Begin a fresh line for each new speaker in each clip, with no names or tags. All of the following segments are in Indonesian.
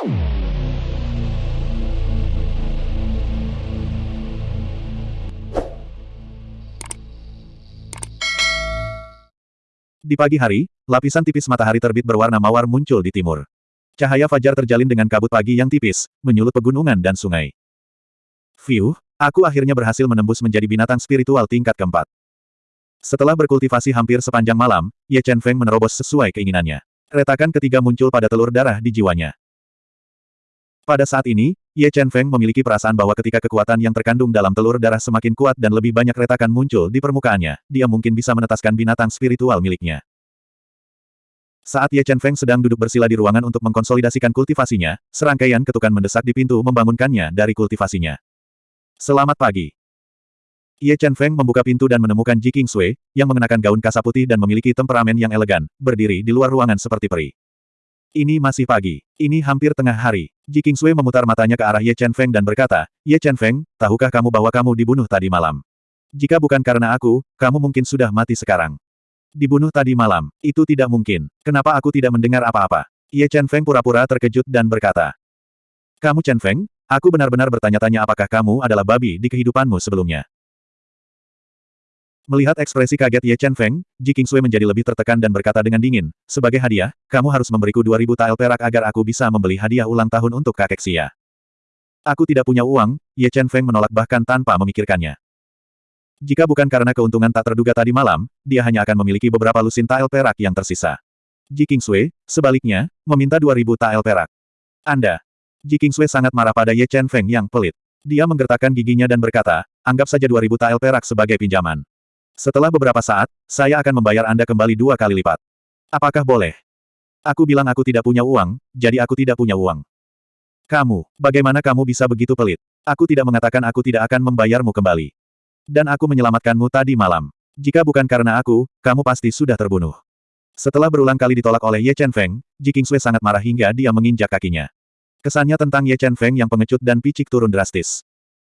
Di pagi hari, lapisan tipis matahari terbit berwarna mawar muncul di timur. Cahaya fajar terjalin dengan kabut pagi yang tipis, menyulut pegunungan dan sungai. Fiu, aku akhirnya berhasil menembus menjadi binatang spiritual tingkat keempat. Setelah berkultivasi hampir sepanjang malam, Ye Chen Feng menerobos sesuai keinginannya. Retakan ketiga muncul pada telur darah di jiwanya. Pada saat ini, Ye Chen Feng memiliki perasaan bahwa ketika kekuatan yang terkandung dalam telur darah semakin kuat dan lebih banyak retakan muncul di permukaannya, dia mungkin bisa menetaskan binatang spiritual miliknya. Saat Ye Chen Feng sedang duduk bersila di ruangan untuk mengkonsolidasikan kultivasinya, serangkaian ketukan mendesak di pintu membangunkannya dari kultivasinya. Selamat pagi. Ye Chen Feng membuka pintu dan menemukan Ji King Sui, yang mengenakan gaun kasa putih dan memiliki temperamen yang elegan, berdiri di luar ruangan seperti peri. Ini masih pagi. Ini hampir tengah hari. Ji Kingsui memutar matanya ke arah Ye Chen Feng dan berkata, Ye Chen Feng, tahukah kamu bahwa kamu dibunuh tadi malam? Jika bukan karena aku, kamu mungkin sudah mati sekarang. Dibunuh tadi malam. Itu tidak mungkin. Kenapa aku tidak mendengar apa-apa? Ye Chen Feng pura-pura terkejut dan berkata. Kamu Chen Feng, aku benar-benar bertanya-tanya apakah kamu adalah babi di kehidupanmu sebelumnya. Melihat ekspresi kaget Ye Chen Feng, Ji King Sui menjadi lebih tertekan dan berkata dengan dingin, sebagai hadiah, kamu harus memberiku 2000 tael perak agar aku bisa membeli hadiah ulang tahun untuk kakek Xia. Aku tidak punya uang, Ye Chen Feng menolak bahkan tanpa memikirkannya. Jika bukan karena keuntungan tak terduga tadi malam, dia hanya akan memiliki beberapa lusin tael perak yang tersisa. Ji King Sui, sebaliknya, meminta 2000 tael perak. Anda. Ji King Sui sangat marah pada Ye Chen Feng yang pelit. Dia menggertakkan giginya dan berkata, anggap saja 2000 tael perak sebagai pinjaman. Setelah beberapa saat, saya akan membayar Anda kembali dua kali lipat. Apakah boleh? Aku bilang aku tidak punya uang, jadi aku tidak punya uang. Kamu, bagaimana kamu bisa begitu pelit? Aku tidak mengatakan aku tidak akan membayarmu kembali. Dan aku menyelamatkanmu tadi malam. Jika bukan karena aku, kamu pasti sudah terbunuh. Setelah berulang kali ditolak oleh Ye Chen Feng, Ji King Sui sangat marah hingga dia menginjak kakinya. Kesannya tentang Ye Chen Feng yang pengecut dan picik turun drastis.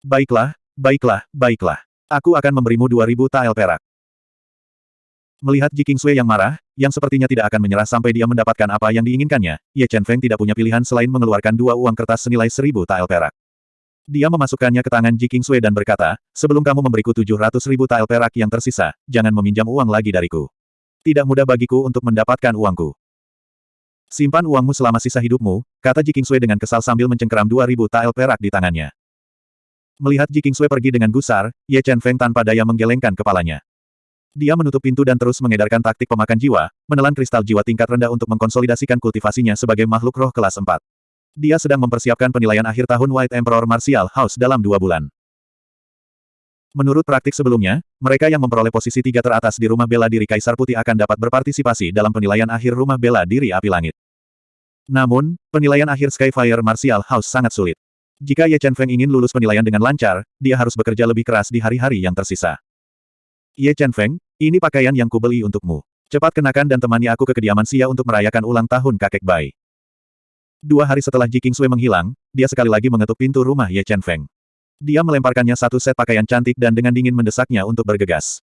Baiklah, baiklah, baiklah. Aku akan memberimu 2000 tael perak. Melihat Ji King Sui yang marah, yang sepertinya tidak akan menyerah sampai dia mendapatkan apa yang diinginkannya, Ye Chen Feng tidak punya pilihan selain mengeluarkan dua uang kertas senilai 1000 tael perak. Dia memasukkannya ke tangan Ji King Sui dan berkata, sebelum kamu memberiku 700 ribu tael perak yang tersisa, jangan meminjam uang lagi dariku. Tidak mudah bagiku untuk mendapatkan uangku. Simpan uangmu selama sisa hidupmu, kata Ji King Sui dengan kesal sambil mencengkeram 2000 tael perak di tangannya. Melihat Ji Kingsui pergi dengan gusar, Ye Chen Feng tanpa daya menggelengkan kepalanya. Dia menutup pintu dan terus mengedarkan taktik pemakan jiwa, menelan kristal jiwa tingkat rendah untuk mengkonsolidasikan kultivasinya sebagai makhluk roh kelas 4. Dia sedang mempersiapkan penilaian akhir tahun White Emperor Martial House dalam dua bulan. Menurut praktik sebelumnya, mereka yang memperoleh posisi tiga teratas di rumah bela diri Kaisar Putih akan dapat berpartisipasi dalam penilaian akhir rumah bela diri Api Langit. Namun, penilaian akhir Skyfire Martial House sangat sulit. Jika Ye Chen Feng ingin lulus penilaian dengan lancar, dia harus bekerja lebih keras di hari-hari yang tersisa. Ye Chen Feng, ini pakaian yang kubeli untukmu. Cepat kenakan dan temani aku ke kediaman Xia untuk merayakan ulang tahun kakek Bai. Dua hari setelah Ji Sui menghilang, dia sekali lagi mengetuk pintu rumah Ye Chen Feng. Dia melemparkannya satu set pakaian cantik dan dengan dingin mendesaknya untuk bergegas.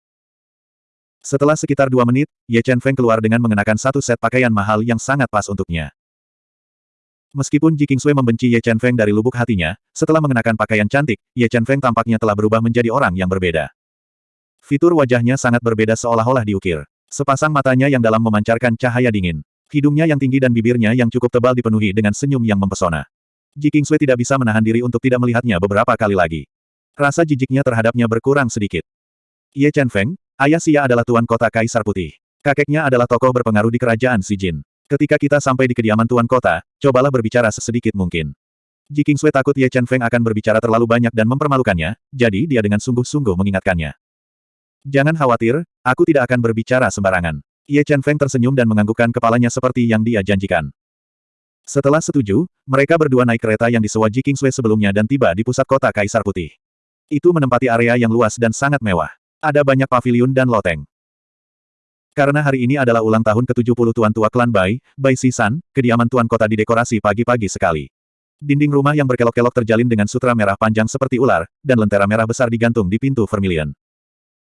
Setelah sekitar dua menit, Ye Chen Feng keluar dengan mengenakan satu set pakaian mahal yang sangat pas untuknya. Meskipun Ji membenci Ye Chen Feng dari lubuk hatinya, setelah mengenakan pakaian cantik, Ye Chen Feng tampaknya telah berubah menjadi orang yang berbeda. Fitur wajahnya sangat berbeda seolah-olah diukir. Sepasang matanya yang dalam memancarkan cahaya dingin. Hidungnya yang tinggi dan bibirnya yang cukup tebal dipenuhi dengan senyum yang mempesona. Ji tidak bisa menahan diri untuk tidak melihatnya beberapa kali lagi. Rasa jijiknya terhadapnya berkurang sedikit. Ye Chen Feng, ayah Xia adalah tuan kota Kaisar Putih. Kakeknya adalah tokoh berpengaruh di kerajaan Xi Jin. Ketika kita sampai di kediaman Tuan Kota, cobalah berbicara sesedikit mungkin. Ji Kingsui takut Ye Chen Feng akan berbicara terlalu banyak dan mempermalukannya, jadi dia dengan sungguh-sungguh mengingatkannya. Jangan khawatir, aku tidak akan berbicara sembarangan. Ye Chen Feng tersenyum dan menganggukkan kepalanya seperti yang dia janjikan. Setelah setuju, mereka berdua naik kereta yang disewa Ji Kingsui sebelumnya dan tiba di pusat kota Kaisar Putih. Itu menempati area yang luas dan sangat mewah. Ada banyak pavilion dan loteng. Karena hari ini adalah ulang tahun ke-70 Tuan Tua Klan Bai, Bai Sisan, kediaman Tuan Kota didekorasi pagi-pagi sekali. Dinding rumah yang berkelok-kelok terjalin dengan sutra merah panjang seperti ular, dan lentera merah besar digantung di pintu vermilion.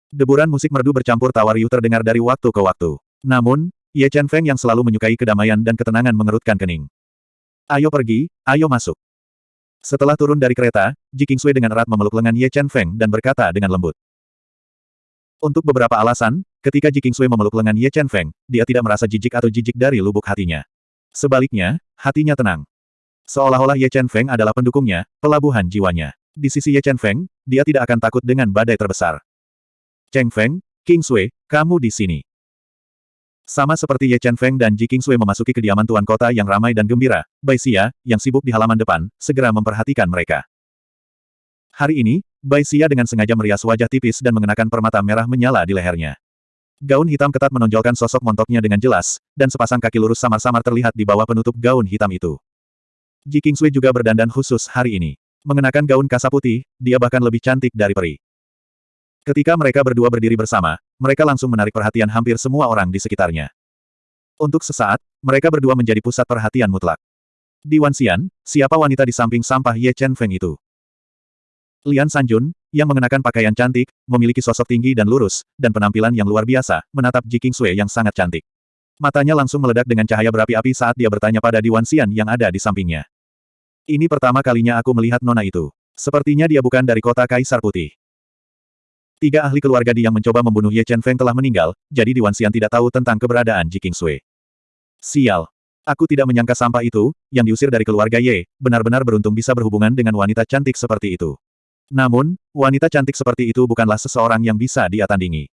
Deburan musik merdu bercampur tawa riuh terdengar dari waktu ke waktu. Namun, Ye Chen Feng yang selalu menyukai kedamaian dan ketenangan mengerutkan kening. Ayo pergi, ayo masuk. Setelah turun dari kereta, Ji Kingsui dengan erat memeluk lengan Ye Chen Feng dan berkata dengan lembut. Untuk beberapa alasan, ketika Ji Kingsui memeluk lengan Ye Chen Feng, dia tidak merasa jijik atau jijik dari lubuk hatinya. Sebaliknya, hatinya tenang. Seolah-olah Ye Chen Feng adalah pendukungnya, pelabuhan jiwanya. Di sisi Ye Chen Feng, dia tidak akan takut dengan badai terbesar. Cheng Feng, Kingsui, kamu di sini. Sama seperti Ye Chen Feng dan Ji Kingsui memasuki kediaman tuan kota yang ramai dan gembira, Bai Xia, yang sibuk di halaman depan, segera memperhatikan mereka. Hari ini, Bai Xia dengan sengaja merias wajah tipis dan mengenakan permata merah menyala di lehernya. Gaun hitam ketat menonjolkan sosok montoknya dengan jelas, dan sepasang kaki lurus samar-samar terlihat di bawah penutup gaun hitam itu. Ji Kingsui juga berdandan khusus hari ini. Mengenakan gaun kasa putih, dia bahkan lebih cantik dari peri. Ketika mereka berdua berdiri bersama, mereka langsung menarik perhatian hampir semua orang di sekitarnya. Untuk sesaat, mereka berdua menjadi pusat perhatian mutlak. Di Wanxian, siapa wanita di samping sampah Ye Chen Feng itu? Lian Sanjun, yang mengenakan pakaian cantik, memiliki sosok tinggi dan lurus, dan penampilan yang luar biasa, menatap Ji Kingsui yang sangat cantik. Matanya langsung meledak dengan cahaya berapi-api saat dia bertanya pada Di Wanxian yang ada di sampingnya. Ini pertama kalinya aku melihat nona itu. Sepertinya dia bukan dari kota Kaisar Putih. Tiga ahli keluarga Di yang mencoba membunuh Ye Chen Feng telah meninggal, jadi Di Wanxian tidak tahu tentang keberadaan Ji Kingsui. Sial. Aku tidak menyangka sampah itu, yang diusir dari keluarga Ye, benar-benar beruntung bisa berhubungan dengan wanita cantik seperti itu. Namun, wanita cantik seperti itu bukanlah seseorang yang bisa dia tandingi.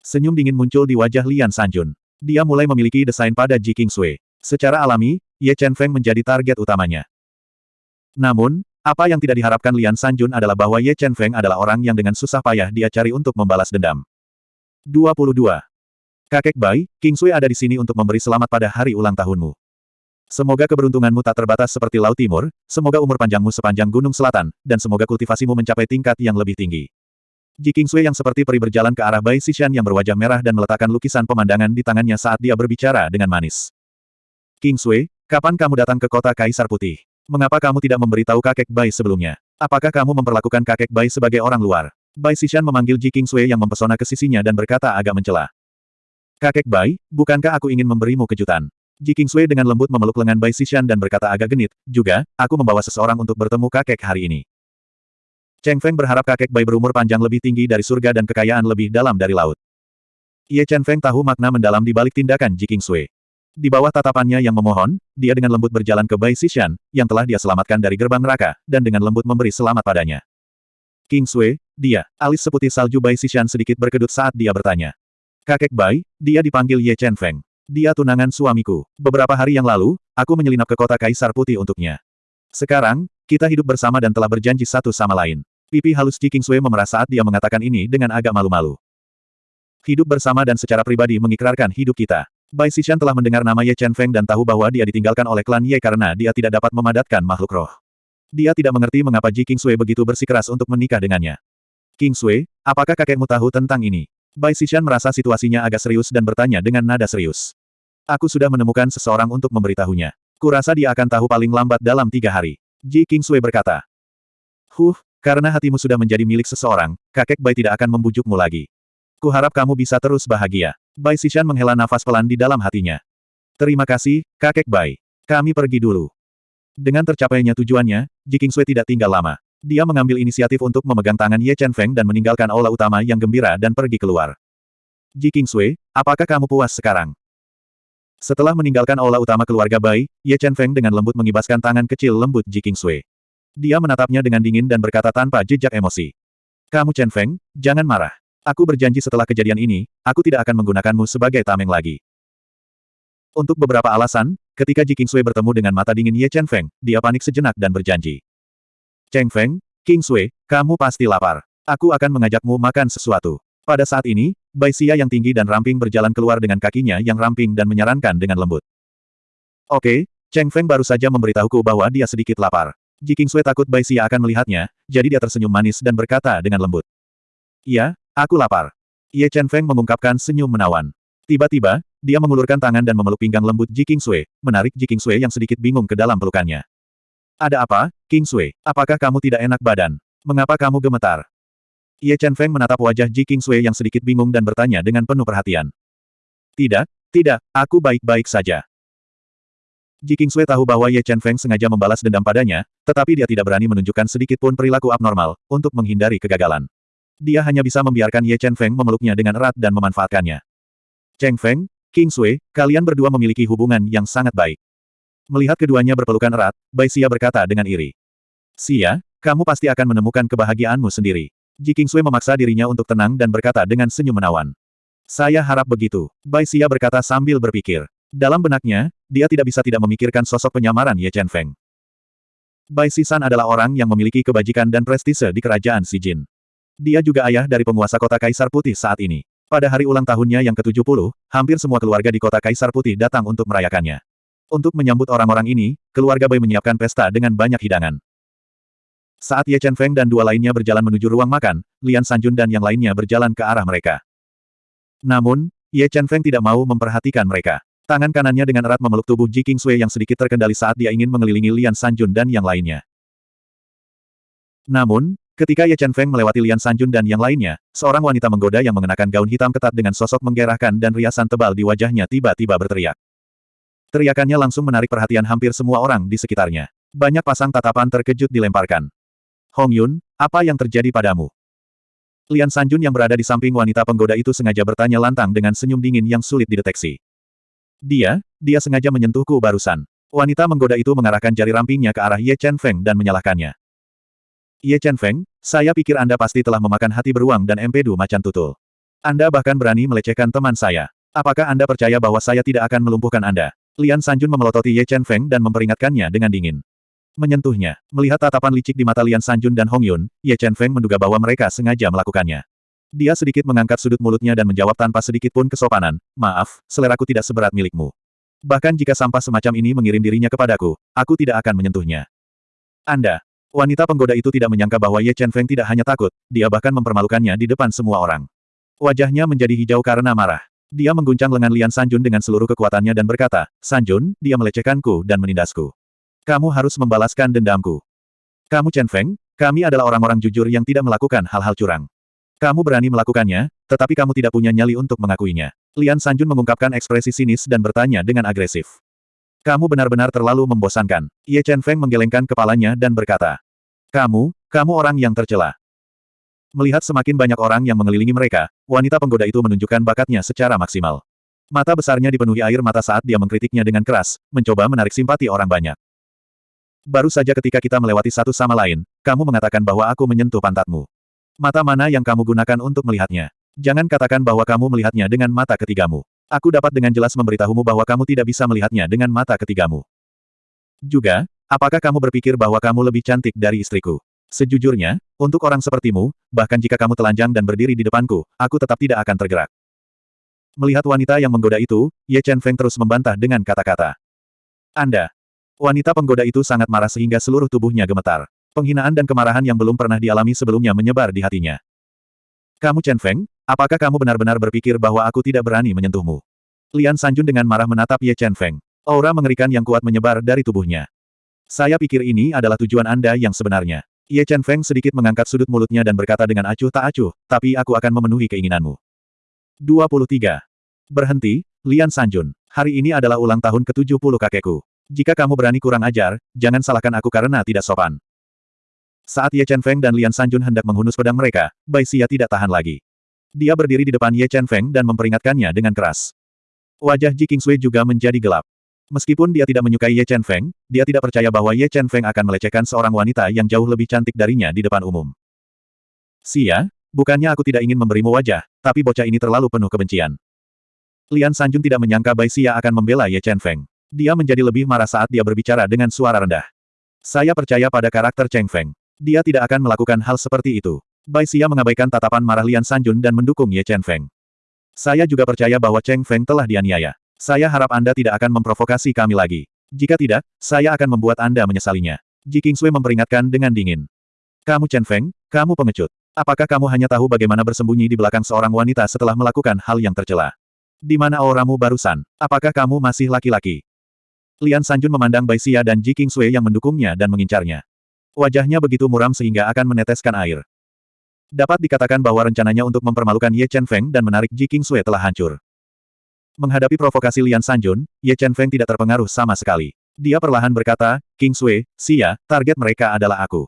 Senyum dingin muncul di wajah Lian Sanjun. Dia mulai memiliki desain pada Ji Kingsui. Secara alami, Ye Chen Feng menjadi target utamanya. Namun, apa yang tidak diharapkan Lian Sanjun adalah bahwa Ye Chen Feng adalah orang yang dengan susah payah dia cari untuk membalas dendam. 22. Kakek Bai, King Sui ada di sini untuk memberi selamat pada hari ulang tahunmu. Semoga keberuntunganmu tak terbatas seperti Laut Timur, semoga umur panjangmu sepanjang Gunung Selatan, dan semoga kultivasimu mencapai tingkat yang lebih tinggi. Ji King Sui yang seperti peri berjalan ke arah Bai Sishan yang berwajah merah dan meletakkan lukisan pemandangan di tangannya saat dia berbicara dengan manis. King Sui, kapan kamu datang ke kota Kaisar Putih? Mengapa kamu tidak memberitahu kakek Bai sebelumnya? Apakah kamu memperlakukan kakek Bai sebagai orang luar? Bai Sishan memanggil Ji King Sui yang mempesona ke sisinya dan berkata agak mencela. Kakek Bai, bukankah aku ingin memberimu kejutan? Ji King Sui dengan lembut memeluk lengan Bai Sishan dan berkata agak genit, juga, aku membawa seseorang untuk bertemu kakek hari ini. Cheng Feng berharap kakek Bai berumur panjang lebih tinggi dari surga dan kekayaan lebih dalam dari laut. Ye Chen Feng tahu makna mendalam di balik tindakan Ji King Sui. Di bawah tatapannya yang memohon, dia dengan lembut berjalan ke Bai Sishan, yang telah dia selamatkan dari gerbang neraka, dan dengan lembut memberi selamat padanya. King Sui, dia, alis seputih salju Bai Sishan sedikit berkedut saat dia bertanya. Kakek Bai, dia dipanggil Ye Chen Feng. Dia tunangan suamiku. Beberapa hari yang lalu, aku menyelinap ke kota Kaisar Putih untuknya. Sekarang, kita hidup bersama dan telah berjanji satu sama lain. Pipi halus Ji King Sui memerah saat dia mengatakan ini dengan agak malu-malu. Hidup bersama dan secara pribadi mengikrarkan hidup kita. Bai Sishan telah mendengar nama Ye Chen Feng dan tahu bahwa dia ditinggalkan oleh klan Ye karena dia tidak dapat memadatkan makhluk roh. Dia tidak mengerti mengapa Ji King Sui begitu bersikeras untuk menikah dengannya. King Sui, apakah kakekmu tahu tentang ini? Bai Sishan merasa situasinya agak serius dan bertanya dengan nada serius. Aku sudah menemukan seseorang untuk memberitahunya. Kurasa dia akan tahu paling lambat dalam tiga hari. Ji King Sui berkata. Huh, karena hatimu sudah menjadi milik seseorang, kakek Bai tidak akan membujukmu lagi. Kuharap kamu bisa terus bahagia. Bai Sishan menghela nafas pelan di dalam hatinya. Terima kasih, kakek Bai. Kami pergi dulu. Dengan tercapainya tujuannya, Ji Sui tidak tinggal lama. Dia mengambil inisiatif untuk memegang tangan Ye Chen Feng dan meninggalkan aula utama yang gembira dan pergi keluar. Ji Sui, apakah kamu puas sekarang? Setelah meninggalkan aula utama keluarga Bai, Ye Chen Feng dengan lembut mengibaskan tangan kecil lembut Ji Sui. Dia menatapnya dengan dingin dan berkata tanpa jejak emosi. Kamu Chen Feng, jangan marah. Aku berjanji setelah kejadian ini, aku tidak akan menggunakanmu sebagai tameng lagi. Untuk beberapa alasan, ketika Ji Kingsui bertemu dengan mata dingin Ye Chen Feng, dia panik sejenak dan berjanji. Cheng Feng, Kingsui, kamu pasti lapar. Aku akan mengajakmu makan sesuatu. Pada saat ini, Bai Xia yang tinggi dan ramping berjalan keluar dengan kakinya yang ramping dan menyarankan dengan lembut. Oke, Cheng Feng baru saja memberitahuku bahwa dia sedikit lapar. Ji Kingsui takut Bai Xia akan melihatnya, jadi dia tersenyum manis dan berkata dengan lembut. Iya, Aku lapar. Ye Chen Feng mengungkapkan senyum menawan. Tiba-tiba, dia mengulurkan tangan dan memeluk pinggang lembut Ji King Sui, menarik Ji King Sui yang sedikit bingung ke dalam pelukannya. Ada apa, King Sui? Apakah kamu tidak enak badan? Mengapa kamu gemetar? Ye Chen Feng menatap wajah Ji King Sui yang sedikit bingung dan bertanya dengan penuh perhatian. Tidak, tidak, aku baik-baik saja. Ji Kingsui tahu bahwa Ye Chen Feng sengaja membalas dendam padanya, tetapi dia tidak berani menunjukkan sedikit pun perilaku abnormal, untuk menghindari kegagalan. Dia hanya bisa membiarkan Ye Chen Feng memeluknya dengan erat dan memanfaatkannya. Cheng Feng, Kingsui, kalian berdua memiliki hubungan yang sangat baik. Melihat keduanya berpelukan erat, Bai Xia berkata dengan iri. Xia, kamu pasti akan menemukan kebahagiaanmu sendiri. Ji Kingsui memaksa dirinya untuk tenang dan berkata dengan senyum menawan. Saya harap begitu. Bai Xia berkata sambil berpikir. Dalam benaknya, dia tidak bisa tidak memikirkan sosok penyamaran Ye Chen Feng. Bai Sisan adalah orang yang memiliki kebajikan dan prestise di kerajaan Si Jin. Dia juga ayah dari penguasa kota Kaisar Putih saat ini. Pada hari ulang tahunnya yang ke-70, hampir semua keluarga di kota Kaisar Putih datang untuk merayakannya. Untuk menyambut orang-orang ini, keluarga Bai menyiapkan pesta dengan banyak hidangan. Saat Ye Chen Feng dan dua lainnya berjalan menuju ruang makan, Lian Sanjun dan yang lainnya berjalan ke arah mereka. Namun, Ye Chen Feng tidak mau memperhatikan mereka. Tangan kanannya dengan erat memeluk tubuh Ji Sui yang sedikit terkendali saat dia ingin mengelilingi Lian Sanjun dan yang lainnya. Namun, ketika Ye Chen Feng melewati Lian Sanjun dan yang lainnya, seorang wanita menggoda yang mengenakan gaun hitam ketat dengan sosok menggerahkan dan riasan tebal di wajahnya tiba-tiba berteriak. Teriakannya langsung menarik perhatian hampir semua orang di sekitarnya. Banyak pasang tatapan terkejut dilemparkan. Hong Yun, apa yang terjadi padamu? Lian Sanjun yang berada di samping wanita penggoda itu sengaja bertanya lantang dengan senyum dingin yang sulit dideteksi. Dia, dia sengaja menyentuhku barusan. Wanita menggoda itu mengarahkan jari rampingnya ke arah Ye Chen Feng dan menyalahkannya. Ye Chen Feng, saya pikir Anda pasti telah memakan hati beruang dan empedu macan tutul. Anda bahkan berani melecehkan teman saya. Apakah Anda percaya bahwa saya tidak akan melumpuhkan Anda? Lian Sanjun memelototi Ye Chen Feng dan memperingatkannya dengan dingin. Menyentuhnya. Melihat tatapan licik di mata Lian Sanjun dan Hong Yun, Ye Chen Feng menduga bahwa mereka sengaja melakukannya. Dia sedikit mengangkat sudut mulutnya dan menjawab tanpa sedikit pun kesopanan, maaf, seleraku tidak seberat milikmu. Bahkan jika sampah semacam ini mengirim dirinya kepadaku, aku tidak akan menyentuhnya. Anda. Wanita penggoda itu tidak menyangka bahwa Ye Chen Feng tidak hanya takut, dia bahkan mempermalukannya di depan semua orang. Wajahnya menjadi hijau karena marah. Dia mengguncang lengan Lian Sanjun dengan seluruh kekuatannya dan berkata, Sanjun, dia melecehkanku dan menindasku. Kamu harus membalaskan dendamku. Kamu Chen Feng, kami adalah orang-orang jujur yang tidak melakukan hal-hal curang. Kamu berani melakukannya, tetapi kamu tidak punya nyali untuk mengakuinya. Lian Sanjun mengungkapkan ekspresi sinis dan bertanya dengan agresif. Kamu benar-benar terlalu membosankan. Ye Chen Feng menggelengkan kepalanya dan berkata. Kamu, kamu orang yang tercela. Melihat semakin banyak orang yang mengelilingi mereka, wanita penggoda itu menunjukkan bakatnya secara maksimal. Mata besarnya dipenuhi air mata saat dia mengkritiknya dengan keras, mencoba menarik simpati orang banyak. Baru saja ketika kita melewati satu sama lain, kamu mengatakan bahwa aku menyentuh pantatmu. Mata mana yang kamu gunakan untuk melihatnya? Jangan katakan bahwa kamu melihatnya dengan mata ketigamu. Aku dapat dengan jelas memberitahumu bahwa kamu tidak bisa melihatnya dengan mata ketigamu. Juga, apakah kamu berpikir bahwa kamu lebih cantik dari istriku? Sejujurnya, untuk orang sepertimu, bahkan jika kamu telanjang dan berdiri di depanku, aku tetap tidak akan tergerak. Melihat wanita yang menggoda itu, Ye Chen Feng terus membantah dengan kata-kata. Anda, Wanita penggoda itu sangat marah sehingga seluruh tubuhnya gemetar. Penghinaan dan kemarahan yang belum pernah dialami sebelumnya menyebar di hatinya. Kamu Chen Feng, apakah kamu benar-benar berpikir bahwa aku tidak berani menyentuhmu? Lian Sanjun dengan marah menatap Ye Chen Feng. Aura mengerikan yang kuat menyebar dari tubuhnya. Saya pikir ini adalah tujuan Anda yang sebenarnya. Ye Chen Feng sedikit mengangkat sudut mulutnya dan berkata dengan acuh tak acuh, tapi aku akan memenuhi keinginanmu. 23. Berhenti, Lian Sanjun. Hari ini adalah ulang tahun ke-70 kakekku. Jika kamu berani kurang ajar, jangan salahkan aku karena tidak sopan. Saat Ye Chen Feng dan Lian Sanjun hendak menghunus pedang mereka, Bai Xia tidak tahan lagi. Dia berdiri di depan Ye Chen Feng dan memperingatkannya dengan keras. Wajah Ji Kingsui juga menjadi gelap. Meskipun dia tidak menyukai Ye Chen Feng, dia tidak percaya bahwa Ye Chen Feng akan melecehkan seorang wanita yang jauh lebih cantik darinya di depan umum. Xia, bukannya aku tidak ingin memberimu wajah, tapi bocah ini terlalu penuh kebencian. Lian Sanjun tidak menyangka Bai Xia akan membela Ye Chen Feng. Dia menjadi lebih marah saat dia berbicara dengan suara rendah. Saya percaya pada karakter Cheng Feng. Dia tidak akan melakukan hal seperti itu. Bai Xia mengabaikan tatapan marah Lian Sanjun dan mendukung Ye Chen Feng. Saya juga percaya bahwa Cheng Feng telah dianiaya. Saya harap Anda tidak akan memprovokasi kami lagi. Jika tidak, saya akan membuat Anda menyesalinya. Ji Kingsui memperingatkan dengan dingin. Kamu Chen Feng, kamu pengecut. Apakah kamu hanya tahu bagaimana bersembunyi di belakang seorang wanita setelah melakukan hal yang tercela? Di mana auramu barusan? Apakah kamu masih laki-laki? Lian Sanjun memandang Bai Xia dan Ji Sui yang mendukungnya dan mengincarnya. Wajahnya begitu muram sehingga akan meneteskan air. Dapat dikatakan bahwa rencananya untuk mempermalukan Ye Chen Feng dan menarik Ji Sui telah hancur. Menghadapi provokasi Lian Sanjun, Ye Chen Feng tidak terpengaruh sama sekali. Dia perlahan berkata, King Sui, Sia, target mereka adalah aku.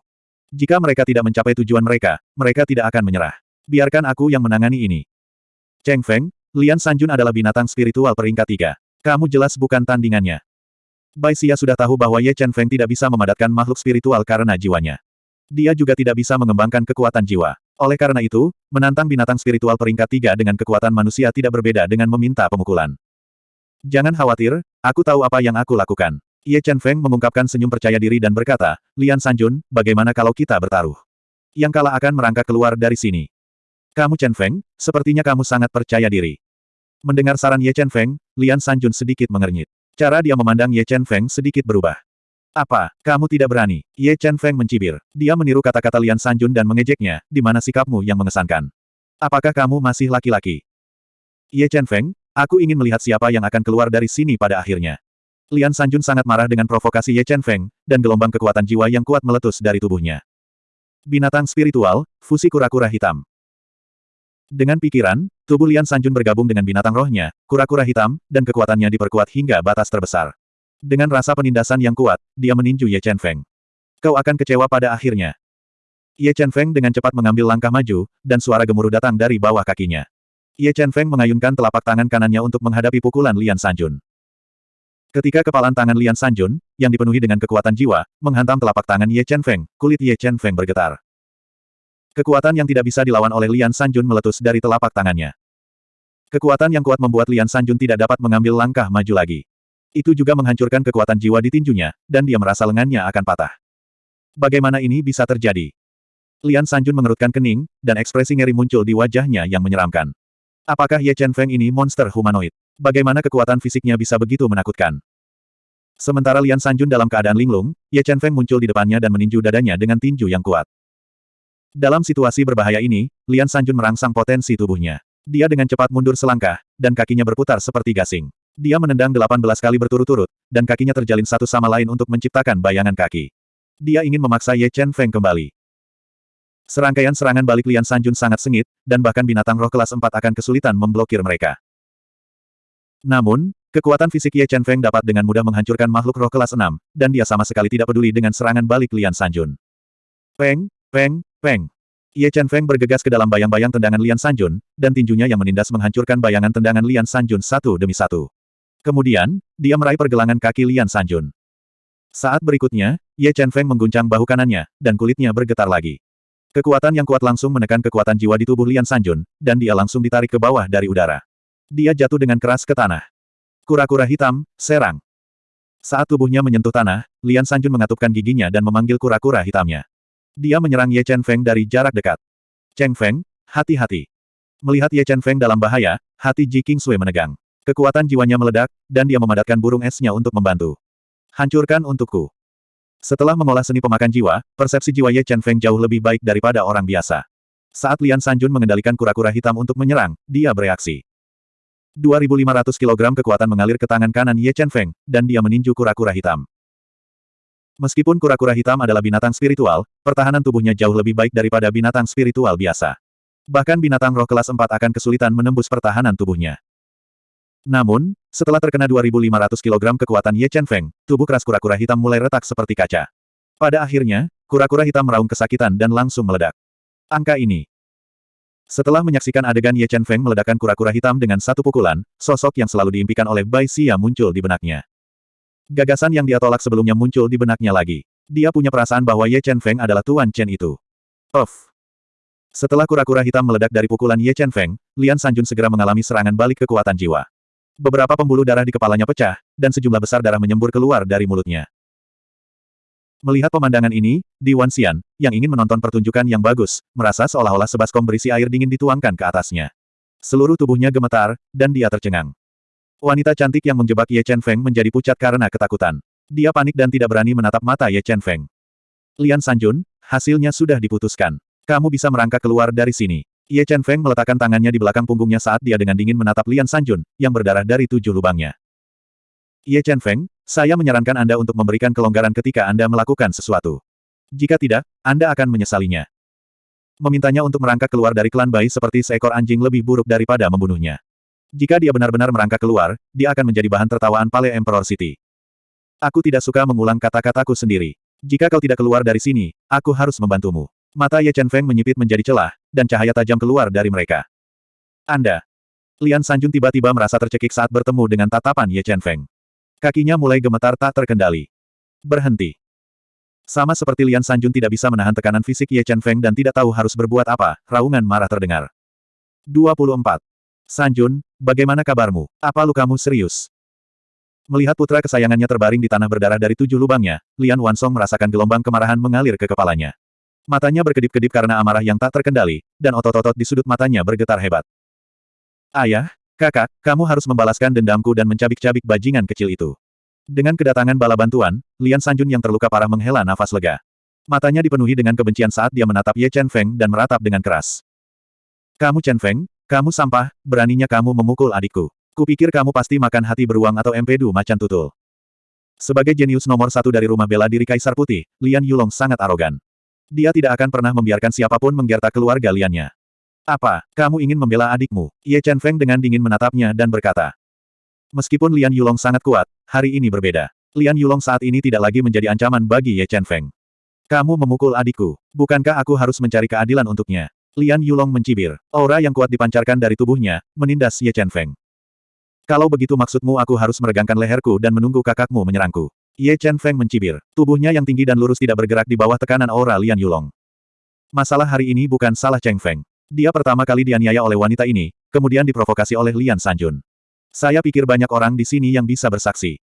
Jika mereka tidak mencapai tujuan mereka, mereka tidak akan menyerah. Biarkan aku yang menangani ini. Cheng Feng, Lian Sanjun adalah binatang spiritual peringkat tiga. Kamu jelas bukan tandingannya. Bai Xia sudah tahu bahwa Ye Chen Feng tidak bisa memadatkan makhluk spiritual karena jiwanya. Dia juga tidak bisa mengembangkan kekuatan jiwa. Oleh karena itu, menantang binatang spiritual peringkat tiga dengan kekuatan manusia tidak berbeda dengan meminta pemukulan. Jangan khawatir, aku tahu apa yang aku lakukan. Ye Chen Feng mengungkapkan senyum percaya diri dan berkata, Lian Sanjun, bagaimana kalau kita bertaruh? Yang kalah akan merangkak keluar dari sini. Kamu Chen Feng, sepertinya kamu sangat percaya diri. Mendengar saran Ye Chen Feng, Lian Sanjun sedikit mengernyit. Cara dia memandang Ye Chen Feng sedikit berubah. Apa, kamu tidak berani? Ye Chen Feng mencibir. Dia meniru kata-kata Lian Sanjun dan mengejeknya, di mana sikapmu yang mengesankan. Apakah kamu masih laki-laki? Ye Chen Feng, aku ingin melihat siapa yang akan keluar dari sini pada akhirnya. Lian Sanjun sangat marah dengan provokasi Ye Chen Feng, dan gelombang kekuatan jiwa yang kuat meletus dari tubuhnya. Binatang spiritual, fusi kura-kura hitam. Dengan pikiran, tubuh Lian Sanjun bergabung dengan binatang rohnya, kura-kura hitam, dan kekuatannya diperkuat hingga batas terbesar. Dengan rasa penindasan yang kuat, dia meninju Ye Chen Feng. Kau akan kecewa pada akhirnya. Ye Chen Feng dengan cepat mengambil langkah maju, dan suara gemuruh datang dari bawah kakinya. Ye Chen Feng mengayunkan telapak tangan kanannya untuk menghadapi pukulan Lian Sanjun. Ketika kepalan tangan Lian Sanjun, yang dipenuhi dengan kekuatan jiwa, menghantam telapak tangan Ye Chen Feng, kulit Ye Chen Feng bergetar. Kekuatan yang tidak bisa dilawan oleh Lian Sanjun meletus dari telapak tangannya. Kekuatan yang kuat membuat Lian Sanjun tidak dapat mengambil langkah maju lagi. Itu juga menghancurkan kekuatan jiwa di tinjunya, dan dia merasa lengannya akan patah. Bagaimana ini bisa terjadi? Lian Sanjun mengerutkan kening, dan ekspresi ngeri muncul di wajahnya yang menyeramkan. Apakah Ye Chen Feng ini monster humanoid? Bagaimana kekuatan fisiknya bisa begitu menakutkan? Sementara Lian Sanjun dalam keadaan linglung, Ye Chen Feng muncul di depannya dan meninju dadanya dengan tinju yang kuat. Dalam situasi berbahaya ini, Lian Sanjun merangsang potensi tubuhnya. Dia dengan cepat mundur selangkah, dan kakinya berputar seperti gasing. Dia menendang 18 kali berturut-turut, dan kakinya terjalin satu sama lain untuk menciptakan bayangan kaki. Dia ingin memaksa Ye Chen Feng kembali. Serangkaian serangan balik Lian Sanjun sangat sengit, dan bahkan binatang roh kelas 4 akan kesulitan memblokir mereka. Namun, kekuatan fisik Ye Chen Feng dapat dengan mudah menghancurkan makhluk roh kelas 6, dan dia sama sekali tidak peduli dengan serangan balik Lian Sanjun. Peng, peng, Peng. Ye Chen Feng bergegas ke dalam bayang-bayang tendangan Lian Sanjun, dan tinjunya yang menindas menghancurkan bayangan tendangan Lian Sanjun satu demi satu. Kemudian, dia meraih pergelangan kaki Lian Sanjun. Saat berikutnya, Ye Chen Feng mengguncang bahu kanannya, dan kulitnya bergetar lagi. Kekuatan yang kuat langsung menekan kekuatan jiwa di tubuh Lian Sanjun, dan dia langsung ditarik ke bawah dari udara. Dia jatuh dengan keras ke tanah. Kura-kura hitam, serang. Saat tubuhnya menyentuh tanah, Lian Sanjun mengatupkan giginya dan memanggil kura-kura hitamnya. Dia menyerang Ye Chen Feng dari jarak dekat. Cheng Feng, hati-hati. Melihat Ye Chen Feng dalam bahaya, hati Ji King Sui menegang. Kekuatan jiwanya meledak, dan dia memadatkan burung esnya untuk membantu. Hancurkan untukku. Setelah mengolah seni pemakan jiwa, persepsi jiwa Ye Chen Feng jauh lebih baik daripada orang biasa. Saat Lian Sanjun mengendalikan kura-kura hitam untuk menyerang, dia bereaksi. 2.500 kg kekuatan mengalir ke tangan kanan Ye Chen Feng, dan dia meninju kura-kura hitam. Meskipun kura-kura hitam adalah binatang spiritual, pertahanan tubuhnya jauh lebih baik daripada binatang spiritual biasa. Bahkan binatang roh kelas 4 akan kesulitan menembus pertahanan tubuhnya. Namun, setelah terkena 2.500 kg kekuatan Ye Chen Feng, tubuh keras kura-kura hitam mulai retak seperti kaca. Pada akhirnya, kura-kura hitam meraung kesakitan dan langsung meledak. Angka ini. Setelah menyaksikan adegan Ye Chen Feng meledakkan kura-kura hitam dengan satu pukulan, sosok yang selalu diimpikan oleh Bai Xia muncul di benaknya. Gagasan yang dia tolak sebelumnya muncul di benaknya lagi. Dia punya perasaan bahwa Ye Chen Feng adalah Tuan Chen itu. Off. Setelah kura-kura hitam meledak dari pukulan Ye Chen Feng, Lian Sanjun segera mengalami serangan balik kekuatan jiwa. Beberapa pembuluh darah di kepalanya pecah, dan sejumlah besar darah menyembur keluar dari mulutnya. Melihat pemandangan ini, Di Wan Xian, yang ingin menonton pertunjukan yang bagus, merasa seolah-olah sebaskom berisi air dingin dituangkan ke atasnya. Seluruh tubuhnya gemetar, dan dia tercengang. Wanita cantik yang menjebak Ye Chen Feng menjadi pucat karena ketakutan. Dia panik dan tidak berani menatap mata Ye Chen Feng. Lian Sanjun, hasilnya sudah diputuskan. Kamu bisa merangkak keluar dari sini. Ye Chen Feng meletakkan tangannya di belakang punggungnya saat dia dengan dingin menatap Lian Sanjun, yang berdarah dari tujuh lubangnya. Ye Chen Feng, saya menyarankan Anda untuk memberikan kelonggaran ketika Anda melakukan sesuatu. Jika tidak, Anda akan menyesalinya. Memintanya untuk merangkak keluar dari klan bayi seperti seekor anjing lebih buruk daripada membunuhnya. Jika dia benar-benar merangkak keluar, dia akan menjadi bahan tertawaan Pale Emperor City. Aku tidak suka mengulang kata-kataku sendiri. Jika kau tidak keluar dari sini, aku harus membantumu. Mata Ye Chen Feng menyipit menjadi celah, dan cahaya tajam keluar dari mereka. Anda. Lian Sanjun tiba-tiba merasa tercekik saat bertemu dengan tatapan Ye Chen Feng. Kakinya mulai gemetar tak terkendali. Berhenti. Sama seperti Lian Sanjun tidak bisa menahan tekanan fisik Ye Chen Feng dan tidak tahu harus berbuat apa, raungan marah terdengar. 24. Sanjun, bagaimana kabarmu? Apa lukamu serius? Melihat putra kesayangannya terbaring di tanah berdarah dari tujuh lubangnya, Lian Wansong merasakan gelombang kemarahan mengalir ke kepalanya. Matanya berkedip-kedip karena amarah yang tak terkendali, dan otot-otot di sudut matanya bergetar hebat. Ayah, kakak, kamu harus membalaskan dendamku dan mencabik-cabik bajingan kecil itu. Dengan kedatangan bala bantuan, Lian Sanjun yang terluka parah menghela nafas lega. Matanya dipenuhi dengan kebencian saat dia menatap Ye Chen Feng dan meratap dengan keras. Kamu Chen Feng, kamu sampah, beraninya kamu memukul adikku. Kupikir kamu pasti makan hati beruang atau empedu macan tutul. Sebagai jenius nomor satu dari rumah bela diri Kaisar Putih, Lian Yulong sangat arogan. Dia tidak akan pernah membiarkan siapa pun menggertak keluarga Liannya. Apa, kamu ingin membela adikmu? Ye Chen Feng dengan dingin menatapnya dan berkata. Meskipun Lian Yulong sangat kuat, hari ini berbeda. Lian Yulong saat ini tidak lagi menjadi ancaman bagi Ye Chen Feng. Kamu memukul adikku. Bukankah aku harus mencari keadilan untuknya? Lian Yulong mencibir. Aura yang kuat dipancarkan dari tubuhnya, menindas Ye Chen Feng. Kalau begitu maksudmu aku harus meregangkan leherku dan menunggu kakakmu menyerangku. Ye Chen Feng mencibir. Tubuhnya yang tinggi dan lurus tidak bergerak di bawah tekanan aura Lian Yulong. Masalah hari ini bukan salah Cheng Feng. Dia pertama kali dianiaya oleh wanita ini, kemudian diprovokasi oleh Lian Sanjun. Saya pikir banyak orang di sini yang bisa bersaksi.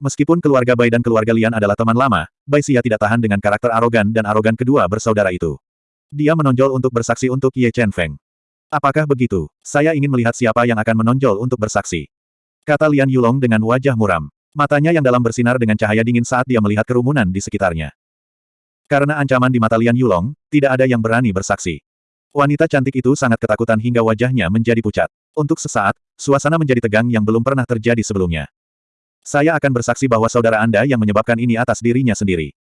Meskipun keluarga Bai dan keluarga Lian adalah teman lama, Bai Xia tidak tahan dengan karakter arogan dan arogan kedua bersaudara itu. Dia menonjol untuk bersaksi untuk Ye Chen Feng. Apakah begitu? Saya ingin melihat siapa yang akan menonjol untuk bersaksi. Kata Lian Yulong dengan wajah muram. Matanya yang dalam bersinar dengan cahaya dingin saat dia melihat kerumunan di sekitarnya. Karena ancaman di mata Lian Yulong, tidak ada yang berani bersaksi. Wanita cantik itu sangat ketakutan hingga wajahnya menjadi pucat. Untuk sesaat, suasana menjadi tegang yang belum pernah terjadi sebelumnya. Saya akan bersaksi bahwa saudara Anda yang menyebabkan ini atas dirinya sendiri.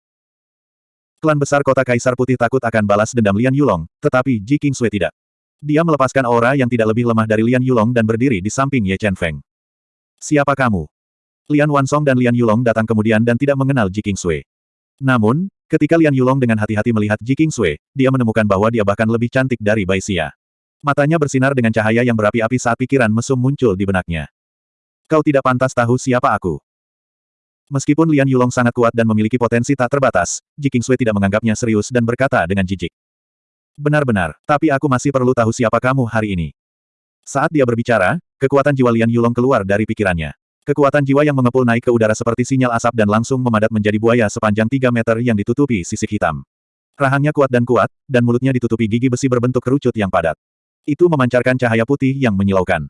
Klan besar kota Kaisar Putih takut akan balas dendam Lian Yulong, tetapi Ji Qingsui tidak. Dia melepaskan aura yang tidak lebih lemah dari Lian Yulong dan berdiri di samping Ye Chen Feng. Siapa kamu? Lian Wansong dan Lian Yulong datang kemudian dan tidak mengenal Ji Qingsui. Namun, ketika Lian Yulong dengan hati-hati melihat Ji Qingsui, dia menemukan bahwa dia bahkan lebih cantik dari Bai Xia. Matanya bersinar dengan cahaya yang berapi-api saat pikiran mesum muncul di benaknya. Kau tidak pantas tahu siapa aku. Meskipun Lian Yulong sangat kuat dan memiliki potensi tak terbatas, Ji Qingsui tidak menganggapnya serius dan berkata dengan jijik. Benar-benar, tapi aku masih perlu tahu siapa kamu hari ini. Saat dia berbicara, kekuatan jiwa Lian Yulong keluar dari pikirannya. Kekuatan jiwa yang mengepul naik ke udara seperti sinyal asap dan langsung memadat menjadi buaya sepanjang 3 meter yang ditutupi sisik hitam. Rahangnya kuat dan kuat, dan mulutnya ditutupi gigi besi berbentuk kerucut yang padat. Itu memancarkan cahaya putih yang menyilaukan.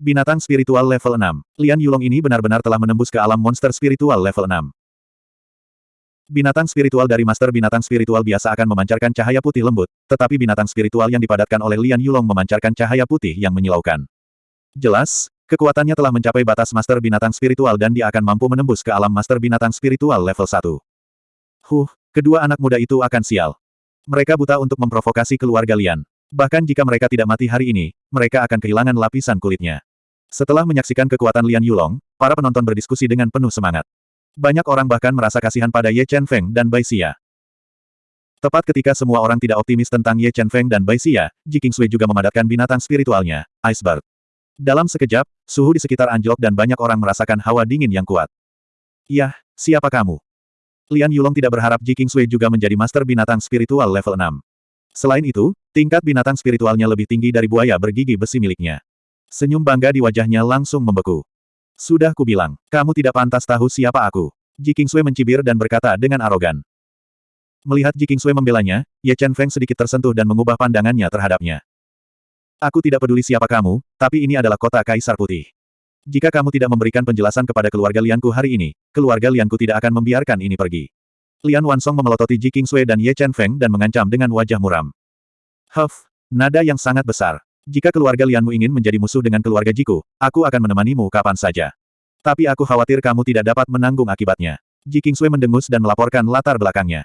Binatang spiritual level 6. Lian Yulong ini benar-benar telah menembus ke alam monster spiritual level 6. Binatang spiritual dari Master Binatang Spiritual biasa akan memancarkan cahaya putih lembut, tetapi binatang spiritual yang dipadatkan oleh Lian Yulong memancarkan cahaya putih yang menyilaukan. Jelas, kekuatannya telah mencapai batas Master Binatang Spiritual dan dia akan mampu menembus ke alam Master Binatang Spiritual level 1. Huh, kedua anak muda itu akan sial. Mereka buta untuk memprovokasi keluarga Lian. Bahkan jika mereka tidak mati hari ini, mereka akan kehilangan lapisan kulitnya. Setelah menyaksikan kekuatan Lian Yulong, para penonton berdiskusi dengan penuh semangat. Banyak orang bahkan merasa kasihan pada Ye Chen Feng dan Bai Xia. Tepat ketika semua orang tidak optimis tentang Ye Chen Feng dan Bai Xia, Ji Qingsui juga memadatkan binatang spiritualnya, Iceberg. Dalam sekejap, suhu di sekitar anjlok dan banyak orang merasakan hawa dingin yang kuat. Yah, siapa kamu? Lian Yulong tidak berharap Ji Qingsui juga menjadi master binatang spiritual level 6. Selain itu, tingkat binatang spiritualnya lebih tinggi dari buaya bergigi besi miliknya. Senyum bangga di wajahnya langsung membeku. Sudah kubilang, kamu tidak pantas tahu siapa aku. Ji Qingsui mencibir dan berkata dengan arogan. Melihat Ji Qingsui membelanya, Ye Chen Feng sedikit tersentuh dan mengubah pandangannya terhadapnya. Aku tidak peduli siapa kamu, tapi ini adalah kota Kaisar Putih. Jika kamu tidak memberikan penjelasan kepada keluarga Lianku hari ini, keluarga Lianku tidak akan membiarkan ini pergi. Lian Wansong memelototi Ji Qingsui dan Ye Chen Feng dan mengancam dengan wajah muram. Huff, nada yang sangat besar. Jika keluarga Lianmu ingin menjadi musuh dengan keluarga Jiku, aku akan menemanimu kapan saja. Tapi aku khawatir kamu tidak dapat menanggung akibatnya. Ji Kingsui mendengus dan melaporkan latar belakangnya.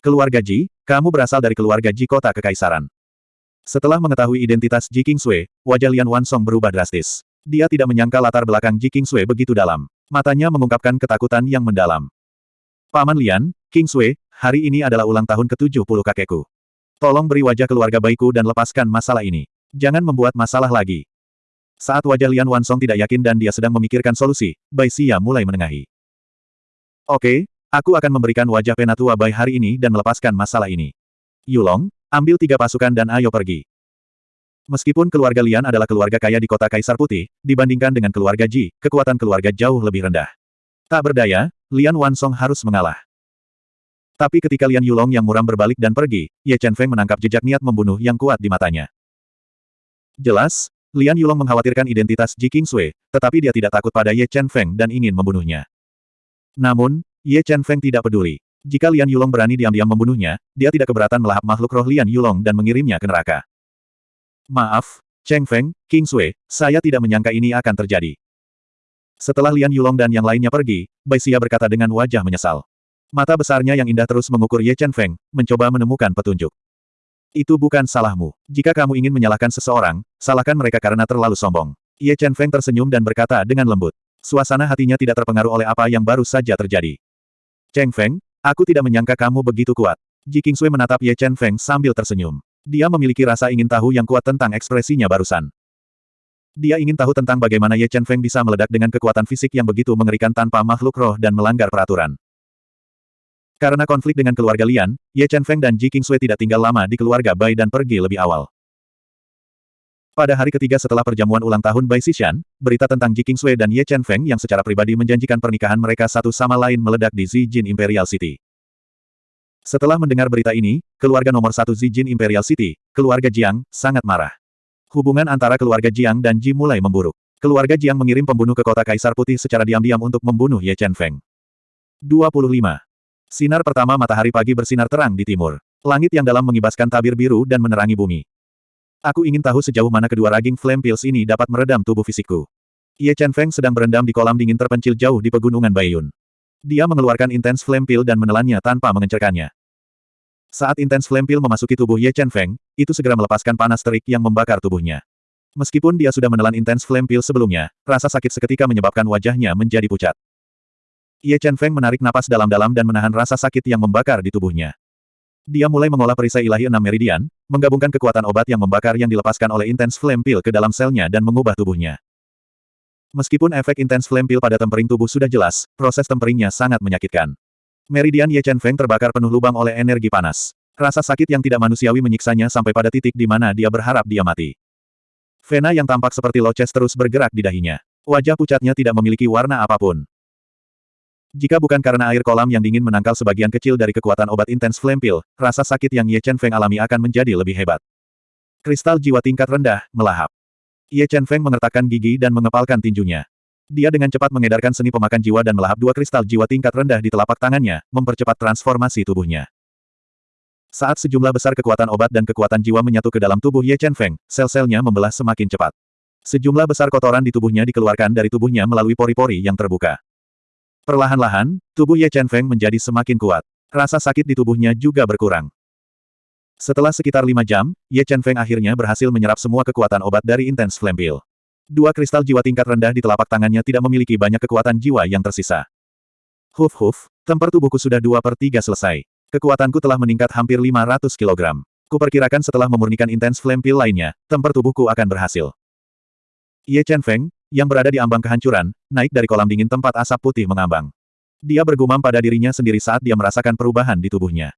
Keluarga Ji, kamu berasal dari keluarga Ji kota kekaisaran. Setelah mengetahui identitas Ji Kingsui, wajah Lian Wansong berubah drastis. Dia tidak menyangka latar belakang Ji Kingsui begitu dalam. Matanya mengungkapkan ketakutan yang mendalam. Paman Lian, King Sui, hari ini adalah ulang tahun ke-70 kakekku. Tolong beri wajah keluarga baikku dan lepaskan masalah ini. Jangan membuat masalah lagi. Saat wajah Lian Wansong tidak yakin dan dia sedang memikirkan solusi, Bai Xia mulai menengahi. Oke, aku akan memberikan wajah penatua Bai hari ini dan melepaskan masalah ini. Yulong, ambil tiga pasukan dan ayo pergi. Meskipun keluarga Lian adalah keluarga kaya di kota Kaisar Putih, dibandingkan dengan keluarga Ji, kekuatan keluarga jauh lebih rendah. Tak berdaya, Lian Wansong harus mengalah. Tapi ketika Lian Yulong yang muram berbalik dan pergi, Ye Chen Feng menangkap jejak niat membunuh yang kuat di matanya. Jelas, Lian Yulong mengkhawatirkan identitas Ji Sui, tetapi dia tidak takut pada Ye Chen Feng dan ingin membunuhnya. Namun, Ye Chen Feng tidak peduli. Jika Lian Yulong berani diam-diam membunuhnya, dia tidak keberatan melahap makhluk roh Lian Yulong dan mengirimnya ke neraka. Maaf, Cheng Feng, King Sui, saya tidak menyangka ini akan terjadi. Setelah Lian Yulong dan yang lainnya pergi, Bai Xia berkata dengan wajah menyesal. Mata besarnya yang indah terus mengukur Ye Chen Feng, mencoba menemukan petunjuk. Itu bukan salahmu. Jika kamu ingin menyalahkan seseorang, salahkan mereka karena terlalu sombong. Ye Chen Feng tersenyum dan berkata dengan lembut. Suasana hatinya tidak terpengaruh oleh apa yang baru saja terjadi. Cheng Feng, aku tidak menyangka kamu begitu kuat. Ji Sui menatap Ye Chen Feng sambil tersenyum. Dia memiliki rasa ingin tahu yang kuat tentang ekspresinya barusan. Dia ingin tahu tentang bagaimana Ye Chen Feng bisa meledak dengan kekuatan fisik yang begitu mengerikan tanpa makhluk roh dan melanggar peraturan. Karena konflik dengan keluarga Lian, Ye Chen Feng dan Ji Qingsui tidak tinggal lama di keluarga Bai dan pergi lebih awal. Pada hari ketiga setelah perjamuan ulang tahun Bai Xishan, berita tentang Ji Qingsui dan Ye Chen Feng yang secara pribadi menjanjikan pernikahan mereka satu sama lain meledak di Zijin Imperial City. Setelah mendengar berita ini, keluarga nomor satu Zijin Imperial City, keluarga Jiang, sangat marah. Hubungan antara keluarga Jiang dan Ji mulai memburuk. Keluarga Jiang mengirim pembunuh ke kota Kaisar Putih secara diam-diam untuk membunuh Ye Chen Feng. 25. Sinar pertama matahari pagi bersinar terang di timur. Langit yang dalam mengibaskan tabir biru dan menerangi bumi. Aku ingin tahu sejauh mana kedua raging flame pills ini dapat meredam tubuh fisikku. Ye Chen Feng sedang berendam di kolam dingin terpencil jauh di pegunungan Baiyun. Dia mengeluarkan intens flame pill dan menelannya tanpa mengencerkannya. Saat intens flame pill memasuki tubuh Ye Chen Feng, itu segera melepaskan panas terik yang membakar tubuhnya. Meskipun dia sudah menelan intens flame pill sebelumnya, rasa sakit seketika menyebabkan wajahnya menjadi pucat. Ye Chen Feng menarik napas dalam-dalam dan menahan rasa sakit yang membakar di tubuhnya. Dia mulai mengolah perisai ilahi enam meridian, menggabungkan kekuatan obat yang membakar yang dilepaskan oleh intens flame pill ke dalam selnya dan mengubah tubuhnya. Meskipun efek intens flame pill pada tempering tubuh sudah jelas, proses temperingnya sangat menyakitkan. Meridian Ye Chen Feng terbakar penuh lubang oleh energi panas. Rasa sakit yang tidak manusiawi menyiksanya sampai pada titik di mana dia berharap dia mati. Vena yang tampak seperti loces terus bergerak di dahinya. Wajah pucatnya tidak memiliki warna apa pun. Jika bukan karena air kolam yang dingin menangkal sebagian kecil dari kekuatan obat intens flame pill, rasa sakit yang Ye Chen Feng alami akan menjadi lebih hebat. Kristal jiwa tingkat rendah, melahap. Ye Chen Feng mengertakkan gigi dan mengepalkan tinjunya. Dia dengan cepat mengedarkan seni pemakan jiwa dan melahap dua kristal jiwa tingkat rendah di telapak tangannya, mempercepat transformasi tubuhnya. Saat sejumlah besar kekuatan obat dan kekuatan jiwa menyatu ke dalam tubuh Ye Chen Feng, sel-selnya membelah semakin cepat. Sejumlah besar kotoran di tubuhnya dikeluarkan dari tubuhnya melalui pori-pori yang terbuka. Perlahan-lahan, tubuh Ye Chen Feng menjadi semakin kuat. Rasa sakit di tubuhnya juga berkurang. Setelah sekitar lima jam, Ye Chen Feng akhirnya berhasil menyerap semua kekuatan obat dari Intense Flame Pill. Dua kristal jiwa tingkat rendah di telapak tangannya tidak memiliki banyak kekuatan jiwa yang tersisa. Huf huf, temper tubuhku sudah dua per tiga selesai. Kekuatanku telah meningkat hampir 500 kg. Kuperkirakan setelah memurnikan intens flame pill lainnya, temper tubuhku akan berhasil. Ye Chen Feng, yang berada di ambang kehancuran, naik dari kolam dingin tempat asap putih mengambang. Dia bergumam pada dirinya sendiri saat dia merasakan perubahan di tubuhnya.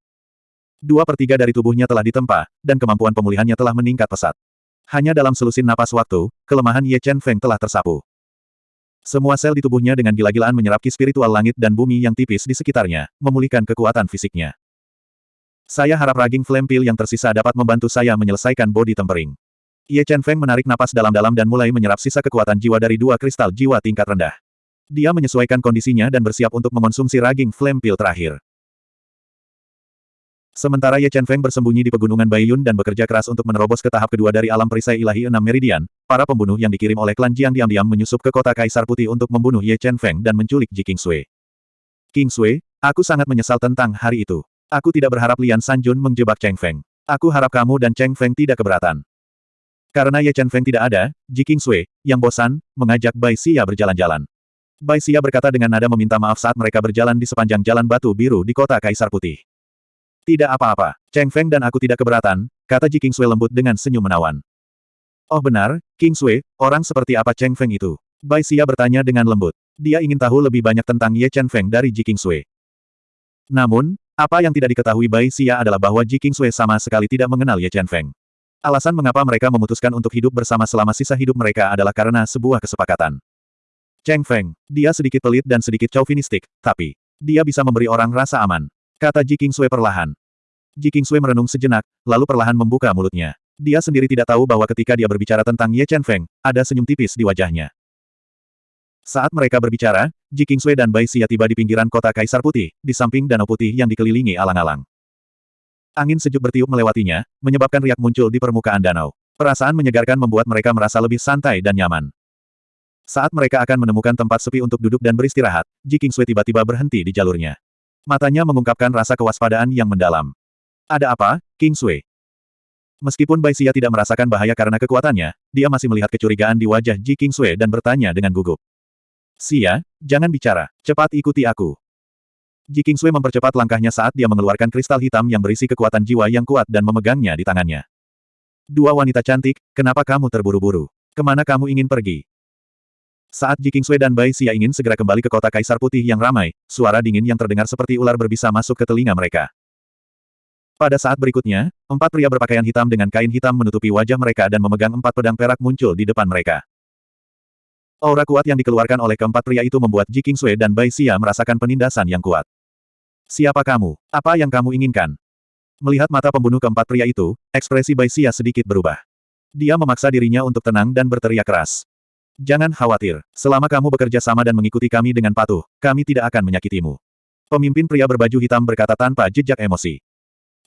Dua per tiga dari tubuhnya telah ditempa, dan kemampuan pemulihannya telah meningkat pesat. Hanya dalam selusin napas waktu, kelemahan Ye Chen Feng telah tersapu. Semua sel di tubuhnya dengan gila-gilaan menyerap ki spiritual langit dan bumi yang tipis di sekitarnya, memulihkan kekuatan fisiknya. Saya harap raging flame pill yang tersisa dapat membantu saya menyelesaikan body tempering. Ye Chen Feng menarik napas dalam-dalam dan mulai menyerap sisa kekuatan jiwa dari dua kristal jiwa tingkat rendah. Dia menyesuaikan kondisinya dan bersiap untuk mengonsumsi raging flame pill terakhir. Sementara Ye Chen Feng bersembunyi di pegunungan Baiyun dan bekerja keras untuk menerobos ke tahap kedua dari alam perisai ilahi enam meridian, para pembunuh yang dikirim oleh klan Jiang diam-diam menyusup ke kota Kaisar Putih untuk membunuh Ye Chen Feng dan menculik Ji King Sui. King Sui, aku sangat menyesal tentang hari itu. Aku tidak berharap Lian Sanjun menjebak Cheng Feng. Aku harap kamu dan Cheng Feng tidak keberatan. Karena Ye Chen Feng tidak ada, Ji King Sui, yang bosan, mengajak Bai Xia berjalan-jalan. Bai Xia berkata dengan nada meminta maaf saat mereka berjalan di sepanjang jalan batu biru di kota Kaisar Putih. Tidak apa-apa, Cheng Feng dan aku tidak keberatan, kata Ji Kingsui lembut dengan senyum menawan. Oh benar, Kingsui, orang seperti apa Cheng Feng itu? Bai Xia bertanya dengan lembut. Dia ingin tahu lebih banyak tentang Ye Chen Feng dari Ji Kingsui. Namun, apa yang tidak diketahui Bai Xia adalah bahwa Ji Kingsui sama sekali tidak mengenal Ye Chen Feng. Alasan mengapa mereka memutuskan untuk hidup bersama selama sisa hidup mereka adalah karena sebuah kesepakatan. Cheng Feng, dia sedikit pelit dan sedikit chauvinistik, tapi dia bisa memberi orang rasa aman. Kata Ji Kingsui perlahan. Ji Kingsui merenung sejenak, lalu perlahan membuka mulutnya. Dia sendiri tidak tahu bahwa ketika dia berbicara tentang Ye Chen Feng, ada senyum tipis di wajahnya. Saat mereka berbicara, Ji Kingsui dan Bai Xia tiba di pinggiran kota Kaisar Putih, di samping danau putih yang dikelilingi alang-alang. Angin sejuk bertiup melewatinya, menyebabkan riak muncul di permukaan danau. Perasaan menyegarkan membuat mereka merasa lebih santai dan nyaman. Saat mereka akan menemukan tempat sepi untuk duduk dan beristirahat, Ji Kingsui tiba-tiba berhenti di jalurnya. Matanya mengungkapkan rasa kewaspadaan yang mendalam. Ada apa, Kingsui? Meskipun Bai Xia tidak merasakan bahaya karena kekuatannya, dia masih melihat kecurigaan di wajah Ji Kingsui dan bertanya dengan gugup. Xia, jangan bicara, cepat ikuti aku. Ji Kingsui mempercepat langkahnya saat dia mengeluarkan kristal hitam yang berisi kekuatan jiwa yang kuat dan memegangnya di tangannya. Dua wanita cantik, kenapa kamu terburu-buru? Ke mana kamu ingin pergi? Saat Ji Kingsui dan Bai Xia ingin segera kembali ke kota Kaisar Putih yang ramai, suara dingin yang terdengar seperti ular berbisa masuk ke telinga mereka. Pada saat berikutnya, empat pria berpakaian hitam dengan kain hitam menutupi wajah mereka dan memegang empat pedang perak muncul di depan mereka. Aura kuat yang dikeluarkan oleh keempat pria itu membuat Ji Kingsui dan Bai Xia merasakan penindasan yang kuat. Siapa kamu? Apa yang kamu inginkan? Melihat mata pembunuh keempat pria itu, ekspresi Bai Xia sedikit berubah. Dia memaksa dirinya untuk tenang dan berteriak keras. Jangan khawatir, selama kamu bekerja sama dan mengikuti kami dengan patuh, kami tidak akan menyakitimu. Pemimpin pria berbaju hitam berkata tanpa jejak emosi.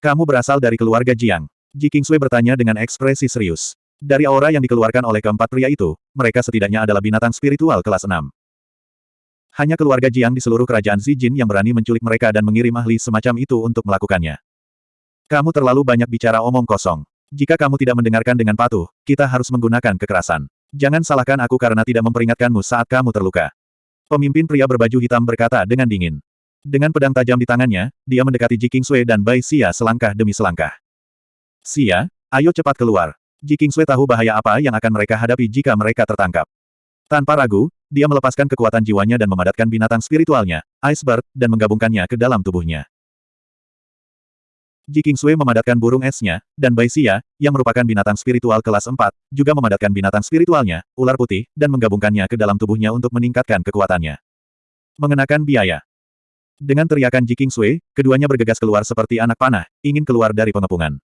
Kamu berasal dari keluarga Jiang. Ji Kingsui bertanya dengan ekspresi serius. Dari aura yang dikeluarkan oleh keempat pria itu, mereka setidaknya adalah binatang spiritual kelas 6. Hanya keluarga Jiang di seluruh kerajaan Zijin yang berani menculik mereka dan mengirim ahli semacam itu untuk melakukannya. Kamu terlalu banyak bicara omong kosong. Jika kamu tidak mendengarkan dengan patuh, kita harus menggunakan kekerasan. Jangan salahkan aku karena tidak memperingatkanmu saat kamu terluka. Pemimpin pria berbaju hitam berkata dengan dingin. Dengan pedang tajam di tangannya, dia mendekati Ji Kingsui dan Bai Xia selangkah demi selangkah. Xia, ayo cepat keluar. Ji Kingsui tahu bahaya apa yang akan mereka hadapi jika mereka tertangkap. Tanpa ragu, dia melepaskan kekuatan jiwanya dan memadatkan binatang spiritualnya, Icebird, dan menggabungkannya ke dalam tubuhnya. Ji Kingsui memadatkan burung esnya, dan Bai Xia, yang merupakan binatang spiritual kelas 4, juga memadatkan binatang spiritualnya, ular putih, dan menggabungkannya ke dalam tubuhnya untuk meningkatkan kekuatannya. Mengenakan biaya. Dengan teriakan Ji Kingsui, keduanya bergegas keluar seperti anak panah, ingin keluar dari pengepungan.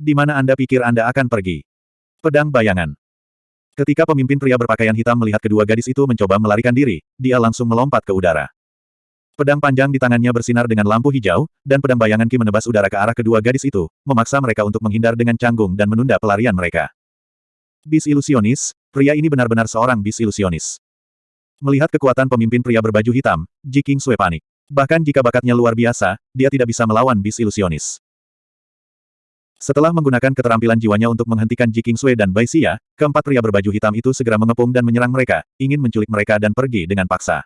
Di mana Anda pikir Anda akan pergi? Pedang bayangan. Ketika pemimpin pria berpakaian hitam melihat kedua gadis itu mencoba melarikan diri, dia langsung melompat ke udara. Pedang panjang di tangannya bersinar dengan lampu hijau, dan pedang bayangan Ki menebas udara ke arah kedua gadis itu, memaksa mereka untuk menghindar dengan canggung dan menunda pelarian mereka. Bis ilusionis, pria ini benar-benar seorang bis ilusionis. Melihat kekuatan pemimpin pria berbaju hitam, Ji King Sui panik. Bahkan jika bakatnya luar biasa, dia tidak bisa melawan bis ilusionis. Setelah menggunakan keterampilan jiwanya untuk menghentikan Ji King Sui dan Bai Xia, keempat pria berbaju hitam itu segera mengepung dan menyerang mereka, ingin menculik mereka dan pergi dengan paksa.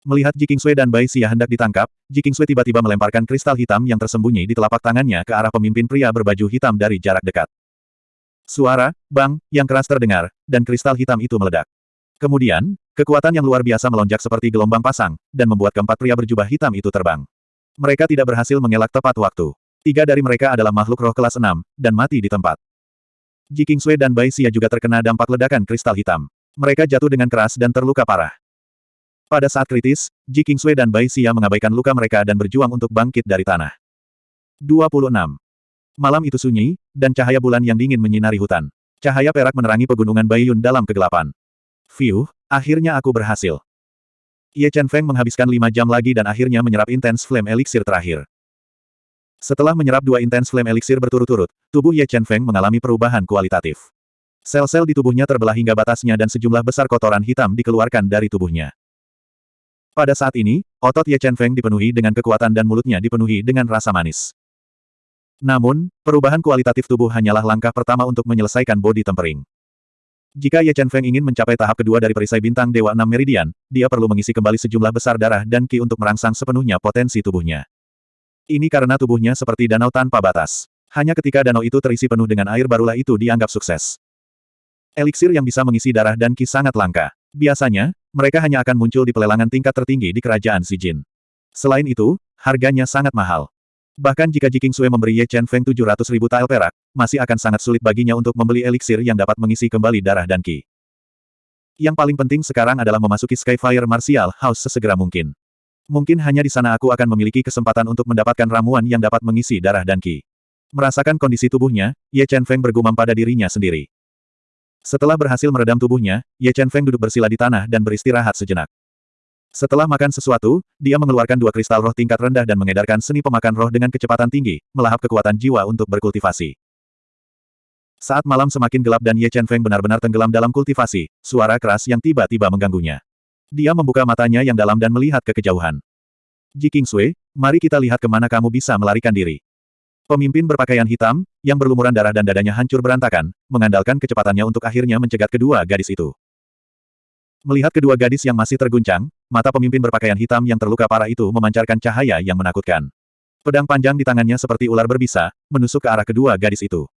Melihat Ji King Sui dan Bai Xia hendak ditangkap, Ji King Sui tiba-tiba melemparkan kristal hitam yang tersembunyi di telapak tangannya ke arah pemimpin pria berbaju hitam dari jarak dekat. Suara, bang, yang keras terdengar, dan kristal hitam itu meledak. Kemudian, kekuatan yang luar biasa melonjak seperti gelombang pasang, dan membuat keempat pria berjubah hitam itu terbang. Mereka tidak berhasil mengelak tepat waktu. Tiga dari mereka adalah makhluk roh kelas 6, dan mati di tempat. Ji Kingsui dan Bai Xia juga terkena dampak ledakan kristal hitam. Mereka jatuh dengan keras dan terluka parah. Pada saat kritis, Ji Kingsui dan Bai Xia mengabaikan luka mereka dan berjuang untuk bangkit dari tanah. 26. Malam itu sunyi, dan cahaya bulan yang dingin menyinari hutan. Cahaya perak menerangi pegunungan Baiyun dalam kegelapan. Fiuh, akhirnya aku berhasil. Ye Chen Feng menghabiskan lima jam lagi dan akhirnya menyerap intens flame elixir terakhir. Setelah menyerap dua intens flame elixir berturut-turut, tubuh Ye Chen Feng mengalami perubahan kualitatif. Sel-sel di tubuhnya terbelah hingga batasnya dan sejumlah besar kotoran hitam dikeluarkan dari tubuhnya. Pada saat ini, otot Ye Chen Feng dipenuhi dengan kekuatan dan mulutnya dipenuhi dengan rasa manis. Namun, perubahan kualitatif tubuh hanyalah langkah pertama untuk menyelesaikan body tempering. Jika Ye Chen Feng ingin mencapai tahap kedua dari perisai bintang Dewa Enam Meridian, dia perlu mengisi kembali sejumlah besar darah dan ki untuk merangsang sepenuhnya potensi tubuhnya. Ini karena tubuhnya seperti danau tanpa batas. Hanya ketika danau itu terisi penuh dengan air barulah itu dianggap sukses. Eliksir yang bisa mengisi darah dan ki sangat langka. Biasanya, mereka hanya akan muncul di pelelangan tingkat tertinggi di kerajaan Jin. Selain itu, harganya sangat mahal. Bahkan jika Jiking Sui memberi Ye Chen Feng 700 ribu tael perak, masih akan sangat sulit baginya untuk membeli eliksir yang dapat mengisi kembali darah dan ki. Yang paling penting sekarang adalah memasuki Skyfire Martial House sesegera mungkin. Mungkin hanya di sana aku akan memiliki kesempatan untuk mendapatkan ramuan yang dapat mengisi darah dan ki. Merasakan kondisi tubuhnya, Ye Chen Feng bergumam pada dirinya sendiri. Setelah berhasil meredam tubuhnya, Ye Chen Feng duduk bersila di tanah dan beristirahat sejenak. Setelah makan sesuatu, dia mengeluarkan dua kristal roh tingkat rendah dan mengedarkan seni pemakan roh dengan kecepatan tinggi, melahap kekuatan jiwa untuk berkultivasi. Saat malam semakin gelap dan Ye Chen Feng benar-benar tenggelam dalam kultivasi, suara keras yang tiba-tiba mengganggunya. Dia membuka matanya yang dalam dan melihat ke kejauhan. Ji Sui, mari kita lihat ke mana kamu bisa melarikan diri. Pemimpin berpakaian hitam, yang berlumuran darah dan dadanya hancur berantakan, mengandalkan kecepatannya untuk akhirnya mencegat kedua gadis itu. Melihat kedua gadis yang masih terguncang, mata pemimpin berpakaian hitam yang terluka parah itu memancarkan cahaya yang menakutkan. Pedang panjang di tangannya seperti ular berbisa, menusuk ke arah kedua gadis itu.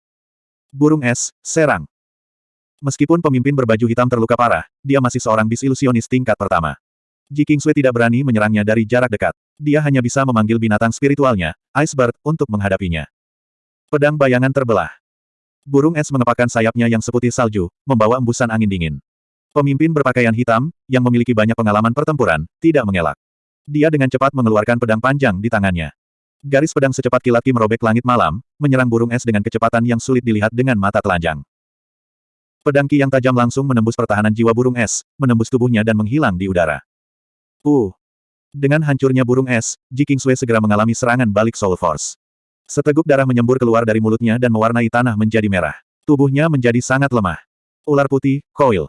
Burung es, serang. Meskipun pemimpin berbaju hitam terluka parah, dia masih seorang bis ilusionis tingkat pertama. Ji Kingsui tidak berani menyerangnya dari jarak dekat. Dia hanya bisa memanggil binatang spiritualnya, Icebird, untuk menghadapinya. Pedang bayangan terbelah. Burung es mengepakkan sayapnya yang seputih salju, membawa embusan angin dingin. Pemimpin berpakaian hitam, yang memiliki banyak pengalaman pertempuran, tidak mengelak. Dia dengan cepat mengeluarkan pedang panjang di tangannya. Garis pedang secepat kilat ki merobek langit malam, menyerang burung es dengan kecepatan yang sulit dilihat dengan mata telanjang. Pedang ki yang tajam langsung menembus pertahanan jiwa burung es, menembus tubuhnya dan menghilang di udara. Uh! Dengan hancurnya burung es, Ji Kingsui segera mengalami serangan balik Soul Force. Seteguk darah menyembur keluar dari mulutnya dan mewarnai tanah menjadi merah. Tubuhnya menjadi sangat lemah. Ular putih, Coil.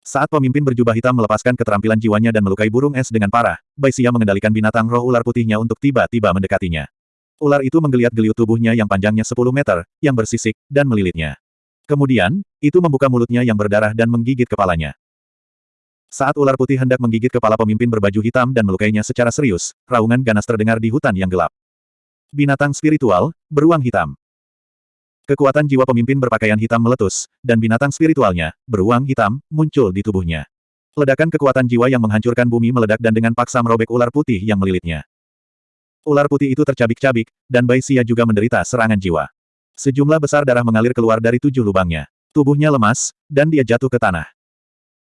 Saat pemimpin berjubah hitam melepaskan keterampilan jiwanya dan melukai burung es dengan parah, Bai Xia mengendalikan binatang roh ular putihnya untuk tiba-tiba mendekatinya. Ular itu menggeliat-geliut tubuhnya yang panjangnya 10 meter, yang bersisik, dan melilitnya. Kemudian, itu membuka mulutnya yang berdarah dan menggigit kepalanya. Saat ular putih hendak menggigit kepala pemimpin berbaju hitam dan melukainya secara serius, raungan ganas terdengar di hutan yang gelap. Binatang spiritual, beruang hitam. Kekuatan jiwa pemimpin berpakaian hitam meletus, dan binatang spiritualnya, beruang hitam, muncul di tubuhnya. Ledakan kekuatan jiwa yang menghancurkan bumi meledak dan dengan paksa merobek ular putih yang melilitnya. Ular putih itu tercabik-cabik, dan Bai Xia juga menderita serangan jiwa. Sejumlah besar darah mengalir keluar dari tujuh lubangnya. Tubuhnya lemas, dan dia jatuh ke tanah.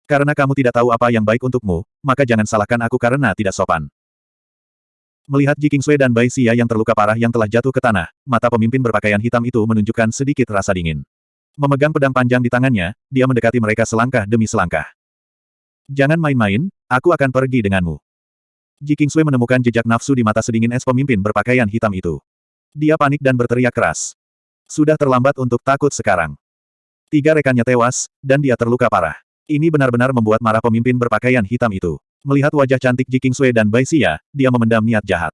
Karena kamu tidak tahu apa yang baik untukmu, maka jangan salahkan aku karena tidak sopan. Melihat Ji dan Bai Xia yang terluka parah yang telah jatuh ke tanah, mata pemimpin berpakaian hitam itu menunjukkan sedikit rasa dingin. Memegang pedang panjang di tangannya, dia mendekati mereka selangkah demi selangkah. Jangan main-main, aku akan pergi denganmu. Ji menemukan jejak nafsu di mata sedingin es pemimpin berpakaian hitam itu. Dia panik dan berteriak keras. Sudah terlambat untuk takut sekarang. Tiga rekannya tewas, dan dia terluka parah. Ini benar-benar membuat marah pemimpin berpakaian hitam itu. Melihat wajah cantik Ji Kingsui dan Bai Xia, dia memendam niat jahat.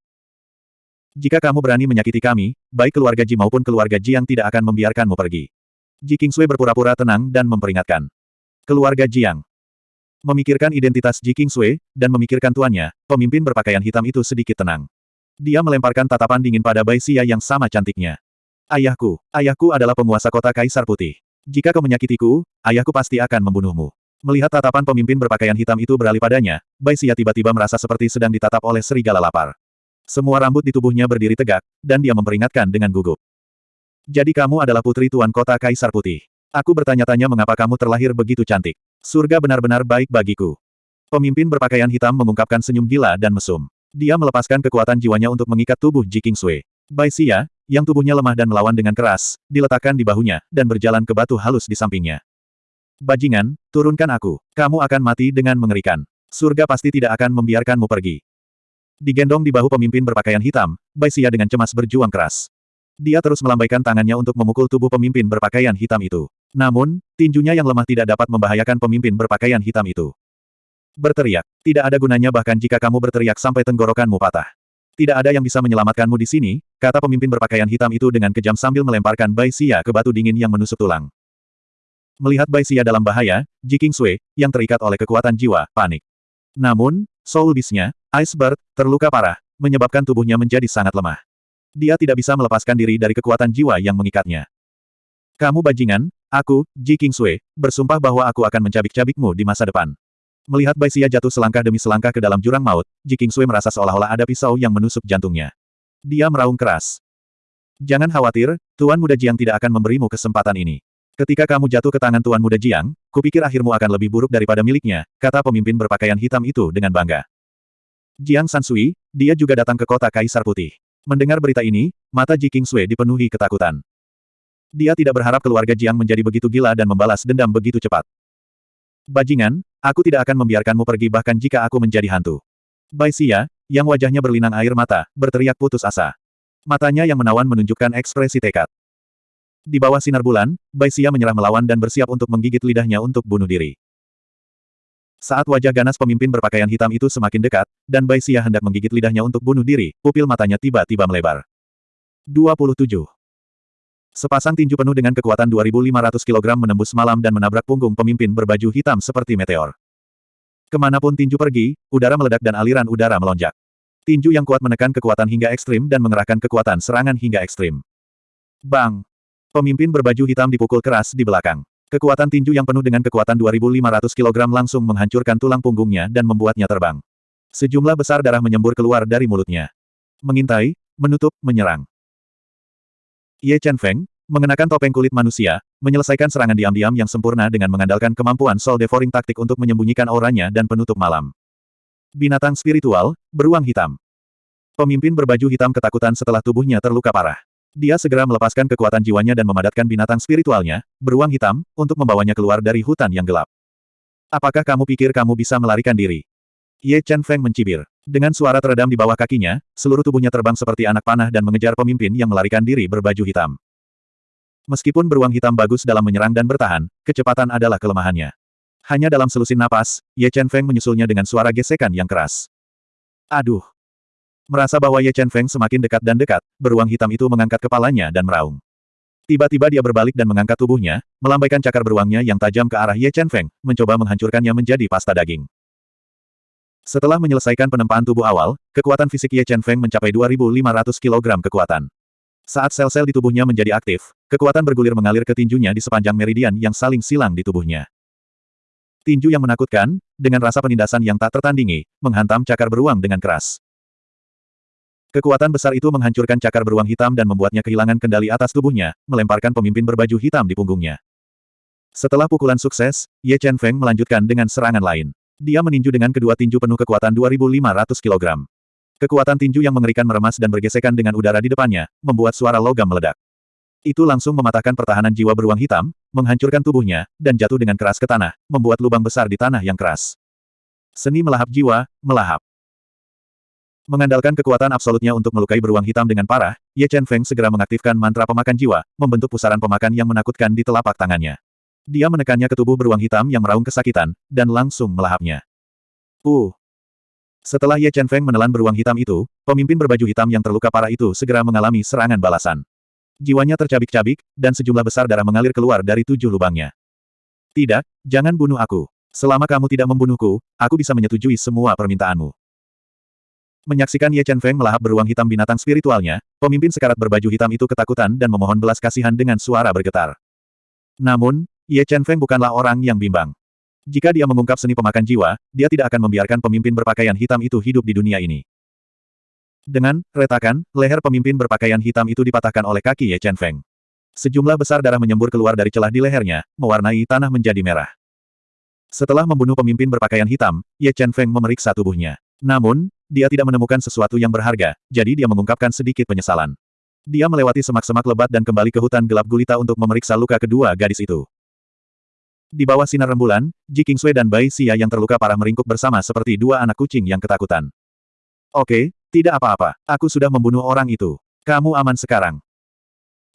Jika kamu berani menyakiti kami, baik keluarga Ji maupun keluarga Ji yang tidak akan membiarkanmu pergi. Ji Kingsui berpura-pura tenang dan memperingatkan. Keluarga Jiang. Memikirkan identitas Ji Kingsui, dan memikirkan tuannya, pemimpin berpakaian hitam itu sedikit tenang. Dia melemparkan tatapan dingin pada Bai Xia yang sama cantiknya. Ayahku, ayahku adalah penguasa kota Kaisar Putih. Jika kau menyakitiku, ayahku pasti akan membunuhmu. Melihat tatapan pemimpin berpakaian hitam itu beralih padanya, Bai Xia tiba-tiba merasa seperti sedang ditatap oleh serigala lapar. Semua rambut di tubuhnya berdiri tegak, dan dia memperingatkan dengan gugup. Jadi kamu adalah putri tuan kota Kaisar Putih. Aku bertanya-tanya mengapa kamu terlahir begitu cantik. Surga benar-benar baik bagiku. Pemimpin berpakaian hitam mengungkapkan senyum gila dan mesum. Dia melepaskan kekuatan jiwanya untuk mengikat tubuh Ji Kingsui. Bai Xia, yang tubuhnya lemah dan melawan dengan keras, diletakkan di bahunya, dan berjalan ke batu halus di sampingnya. Bajingan, turunkan aku. Kamu akan mati dengan mengerikan. Surga pasti tidak akan membiarkanmu pergi. Digendong di bahu pemimpin berpakaian hitam, Bai Xia dengan cemas berjuang keras. Dia terus melambaikan tangannya untuk memukul tubuh pemimpin berpakaian hitam itu. Namun, tinjunya yang lemah tidak dapat membahayakan pemimpin berpakaian hitam itu. Berteriak. Tidak ada gunanya bahkan jika kamu berteriak sampai tenggorokanmu patah. Tidak ada yang bisa menyelamatkanmu di sini, kata pemimpin berpakaian hitam itu dengan kejam sambil melemparkan Bai Xia ke batu dingin yang menusuk tulang. Melihat Bai Xia dalam bahaya, Ji Sui, yang terikat oleh kekuatan jiwa, panik. Namun, Soul Beast-nya, Icebird, terluka parah, menyebabkan tubuhnya menjadi sangat lemah. Dia tidak bisa melepaskan diri dari kekuatan jiwa yang mengikatnya. Kamu bajingan, aku, Ji Sui, bersumpah bahwa aku akan mencabik-cabikmu di masa depan. Melihat Bai Xia jatuh selangkah demi selangkah ke dalam jurang maut, Ji Sui merasa seolah-olah ada pisau yang menusuk jantungnya. Dia meraung keras. Jangan khawatir, Tuan Muda Jiang tidak akan memberimu kesempatan ini. Ketika kamu jatuh ke tangan Tuan Muda Jiang, kupikir akhirmu akan lebih buruk daripada miliknya, kata pemimpin berpakaian hitam itu dengan bangga. Jiang Sansui, dia juga datang ke kota Kaisar Putih. Mendengar berita ini, mata Ji Sui dipenuhi ketakutan. Dia tidak berharap keluarga Jiang menjadi begitu gila dan membalas dendam begitu cepat. Bajingan, aku tidak akan membiarkanmu pergi bahkan jika aku menjadi hantu. Bai Xia, yang wajahnya berlinang air mata, berteriak putus asa. Matanya yang menawan menunjukkan ekspresi tekad. Di bawah sinar bulan, Bai Xia menyerah melawan dan bersiap untuk menggigit lidahnya untuk bunuh diri. Saat wajah ganas pemimpin berpakaian hitam itu semakin dekat, dan Bai Xia hendak menggigit lidahnya untuk bunuh diri, pupil matanya tiba-tiba melebar. 27. Sepasang tinju penuh dengan kekuatan 2.500 kg menembus malam dan menabrak punggung pemimpin berbaju hitam seperti meteor. Ke mana pun tinju pergi, udara meledak dan aliran udara melonjak. Tinju yang kuat menekan kekuatan hingga ekstrim dan mengerahkan kekuatan serangan hingga ekstrim. Bang! Pemimpin berbaju hitam dipukul keras di belakang. Kekuatan tinju yang penuh dengan kekuatan 2.500 kg langsung menghancurkan tulang punggungnya dan membuatnya terbang. Sejumlah besar darah menyembur keluar dari mulutnya. Mengintai, menutup, menyerang. Ye Chen Feng, mengenakan topeng kulit manusia, menyelesaikan serangan diam-diam yang sempurna dengan mengandalkan kemampuan Soul Devouring taktik untuk menyembunyikan auranya dan penutup malam. Binatang spiritual, beruang hitam. Pemimpin berbaju hitam ketakutan setelah tubuhnya terluka parah. Dia segera melepaskan kekuatan jiwanya dan memadatkan binatang spiritualnya, beruang hitam, untuk membawanya keluar dari hutan yang gelap. Apakah kamu pikir kamu bisa melarikan diri? Ye Chen Feng mencibir. Dengan suara teredam di bawah kakinya, seluruh tubuhnya terbang seperti anak panah dan mengejar pemimpin yang melarikan diri berbaju hitam. Meskipun beruang hitam bagus dalam menyerang dan bertahan, kecepatan adalah kelemahannya. Hanya dalam selusin napas, Ye Chen Feng menyusulnya dengan suara gesekan yang keras. Aduh! Merasa bahwa Ye Chen Feng semakin dekat dan dekat, beruang hitam itu mengangkat kepalanya dan meraung. Tiba-tiba dia berbalik dan mengangkat tubuhnya, melambaikan cakar beruangnya yang tajam ke arah Ye Chen Feng, mencoba menghancurkannya menjadi pasta daging. Setelah menyelesaikan penempaan tubuh awal, kekuatan fisik Ye Chen Feng mencapai 2.500 kg kekuatan. Saat sel-sel di tubuhnya menjadi aktif, kekuatan bergulir mengalir ke tinjunya di sepanjang meridian yang saling silang di tubuhnya. Tinju yang menakutkan, dengan rasa penindasan yang tak tertandingi, menghantam cakar beruang dengan keras. Kekuatan besar itu menghancurkan cakar beruang hitam dan membuatnya kehilangan kendali atas tubuhnya, melemparkan pemimpin berbaju hitam di punggungnya. Setelah pukulan sukses, Ye Chen Feng melanjutkan dengan serangan lain. Dia meninju dengan kedua tinju penuh kekuatan 2.500 kg. Kekuatan tinju yang mengerikan meremas dan bergesekan dengan udara di depannya, membuat suara logam meledak. Itu langsung mematahkan pertahanan jiwa beruang hitam, menghancurkan tubuhnya, dan jatuh dengan keras ke tanah, membuat lubang besar di tanah yang keras. Seni melahap jiwa, melahap. Mengandalkan kekuatan absolutnya untuk melukai beruang hitam dengan parah, Ye Chen Feng segera mengaktifkan mantra pemakan jiwa, membentuk pusaran pemakan yang menakutkan di telapak tangannya. Dia menekannya ke tubuh beruang hitam yang meraung kesakitan, dan langsung melahapnya. Uh! Setelah Ye Chen Feng menelan beruang hitam itu, pemimpin berbaju hitam yang terluka parah itu segera mengalami serangan balasan. Jiwanya tercabik-cabik, dan sejumlah besar darah mengalir keluar dari tujuh lubangnya. Tidak, jangan bunuh aku. Selama kamu tidak membunuhku, aku bisa menyetujui semua permintaanmu. Menyaksikan Ye Chen Feng melahap beruang hitam binatang spiritualnya, pemimpin sekarat berbaju hitam itu ketakutan dan memohon belas kasihan dengan suara bergetar. Namun, Ye Chen Feng bukanlah orang yang bimbang. Jika dia mengungkap seni pemakan jiwa, dia tidak akan membiarkan pemimpin berpakaian hitam itu hidup di dunia ini. Dengan retakan, leher pemimpin berpakaian hitam itu dipatahkan oleh kaki Ye Chen Feng. Sejumlah besar darah menyembur keluar dari celah di lehernya, mewarnai tanah menjadi merah. Setelah membunuh pemimpin berpakaian hitam, Ye Chen Feng memeriksa tubuhnya. Namun, dia tidak menemukan sesuatu yang berharga, jadi dia mengungkapkan sedikit penyesalan. Dia melewati semak-semak lebat dan kembali ke hutan gelap gulita untuk memeriksa luka kedua gadis itu. Di bawah sinar rembulan, Ji Kingsui dan Bai Xia yang terluka parah meringkuk bersama seperti dua anak kucing yang ketakutan. Oke, tidak apa-apa, aku sudah membunuh orang itu. Kamu aman sekarang.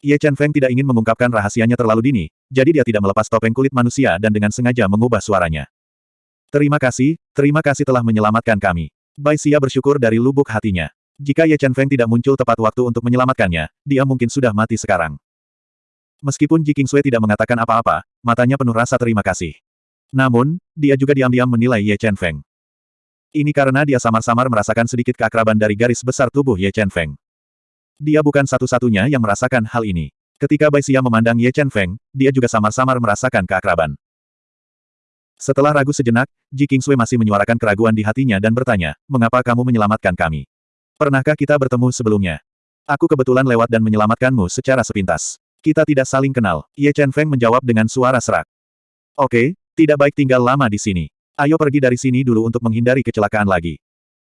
Ye Chen Feng tidak ingin mengungkapkan rahasianya terlalu dini, jadi dia tidak melepas topeng kulit manusia dan dengan sengaja mengubah suaranya. Terima kasih, terima kasih telah menyelamatkan kami. Bai Xia bersyukur dari lubuk hatinya. Jika Ye Chen Feng tidak muncul tepat waktu untuk menyelamatkannya, dia mungkin sudah mati sekarang. Meskipun Ji Qingsui tidak mengatakan apa-apa, matanya penuh rasa terima kasih. Namun, dia juga diam-diam menilai Ye Chen Feng. Ini karena dia samar-samar merasakan sedikit keakraban dari garis besar tubuh Ye Chen Feng. Dia bukan satu-satunya yang merasakan hal ini. Ketika Bai Xia memandang Ye Chen Feng, dia juga samar-samar merasakan keakraban. Setelah ragu sejenak, Ji Qingsui masih menyuarakan keraguan di hatinya dan bertanya, mengapa kamu menyelamatkan kami? Pernahkah kita bertemu sebelumnya? Aku kebetulan lewat dan menyelamatkanmu secara sepintas. Kita tidak saling kenal. Ye Chen Feng menjawab dengan suara serak. Oke, tidak baik tinggal lama di sini. Ayo pergi dari sini dulu untuk menghindari kecelakaan lagi.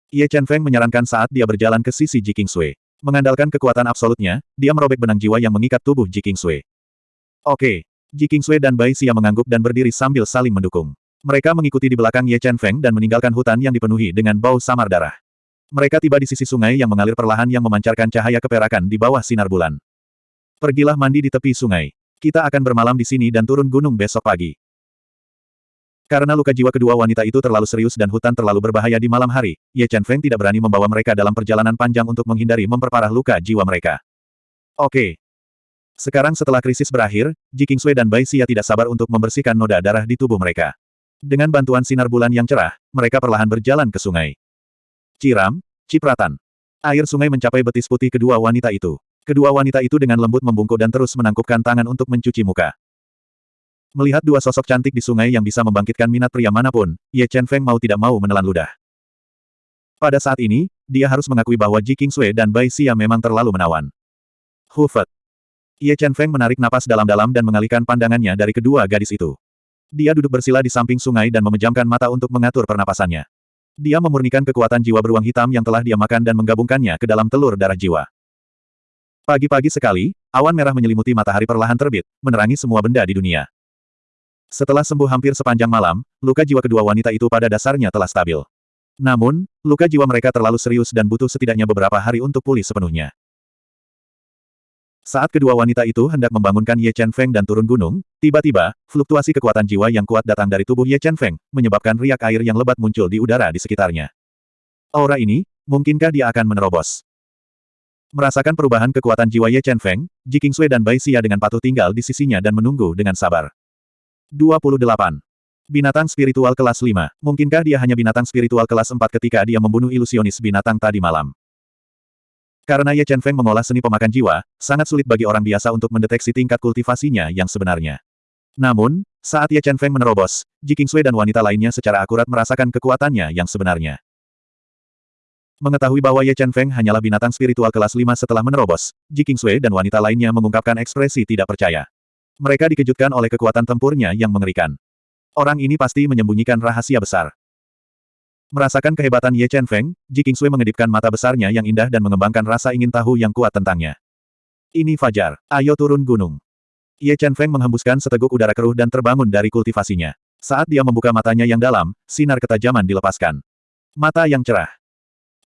Ye Chen Feng menyarankan saat dia berjalan ke sisi Ji Qingsui. Mengandalkan kekuatan absolutnya, dia merobek benang jiwa yang mengikat tubuh Ji Qingsui. Oke. Ji Qingsui dan Bai Xia mengangguk dan berdiri sambil saling mendukung. Mereka mengikuti di belakang Ye Chen Feng dan meninggalkan hutan yang dipenuhi dengan bau samar darah. Mereka tiba di sisi sungai yang mengalir perlahan yang memancarkan cahaya keperakan di bawah sinar bulan. Pergilah mandi di tepi sungai. Kita akan bermalam di sini dan turun gunung besok pagi. Karena luka jiwa kedua wanita itu terlalu serius dan hutan terlalu berbahaya di malam hari, Ye Chen Feng tidak berani membawa mereka dalam perjalanan panjang untuk menghindari memperparah luka jiwa mereka. Oke. Sekarang setelah krisis berakhir, Ji Qingsui dan Bai Xia tidak sabar untuk membersihkan noda darah di tubuh mereka. Dengan bantuan sinar bulan yang cerah, mereka perlahan berjalan ke sungai. Ciram, cipratan. Air sungai mencapai betis putih kedua wanita itu. Kedua wanita itu dengan lembut membungkuk dan terus menangkupkan tangan untuk mencuci muka. Melihat dua sosok cantik di sungai yang bisa membangkitkan minat pria mana pun, Ye Chen Feng mau tidak mau menelan ludah. Pada saat ini, dia harus mengakui bahwa Ji Qingsui dan Bai Xia memang terlalu menawan. Hufet. Ye Chen Feng menarik napas dalam-dalam dan mengalihkan pandangannya dari kedua gadis itu. Dia duduk bersila di samping sungai dan memejamkan mata untuk mengatur pernapasannya. Dia memurnikan kekuatan jiwa beruang hitam yang telah dia makan dan menggabungkannya ke dalam telur darah jiwa. Pagi-pagi sekali, awan merah menyelimuti matahari perlahan terbit, menerangi semua benda di dunia. Setelah sembuh hampir sepanjang malam, luka jiwa kedua wanita itu pada dasarnya telah stabil. Namun, luka jiwa mereka terlalu serius dan butuh setidaknya beberapa hari untuk pulih sepenuhnya. Saat kedua wanita itu hendak membangunkan Ye Chen Feng dan turun gunung, tiba-tiba, fluktuasi kekuatan jiwa yang kuat datang dari tubuh Ye Chen Feng, menyebabkan riak air yang lebat muncul di udara di sekitarnya. Aura ini, mungkinkah dia akan menerobos? Merasakan perubahan kekuatan jiwa Ye Chen Feng, Ji Qingsui dan Bai Xia dengan patuh tinggal di sisinya dan menunggu dengan sabar. 28. Binatang spiritual kelas 5. Mungkinkah dia hanya binatang spiritual kelas 4 ketika dia membunuh ilusionis binatang tadi malam? Karena Ye Chen Feng mengolah seni pemakan jiwa, sangat sulit bagi orang biasa untuk mendeteksi tingkat kultivasinya yang sebenarnya. Namun, saat Ye Chen Feng menerobos, Ji Qingsui dan wanita lainnya secara akurat merasakan kekuatannya yang sebenarnya. Mengetahui bahwa Ye Chen Feng hanyalah binatang spiritual kelas 5 setelah menerobos, Ji Qingsui dan wanita lainnya mengungkapkan ekspresi tidak percaya. Mereka dikejutkan oleh kekuatan tempurnya yang mengerikan. Orang ini pasti menyembunyikan rahasia besar. Merasakan kehebatan Ye Chen Feng, Ji Qingsui mengedipkan mata besarnya yang indah dan mengembangkan rasa ingin tahu yang kuat tentangnya. Ini Fajar, ayo turun gunung. Ye Chen Feng menghembuskan seteguk udara keruh dan terbangun dari kultivasinya. Saat dia membuka matanya yang dalam, sinar ketajaman dilepaskan. Mata yang cerah.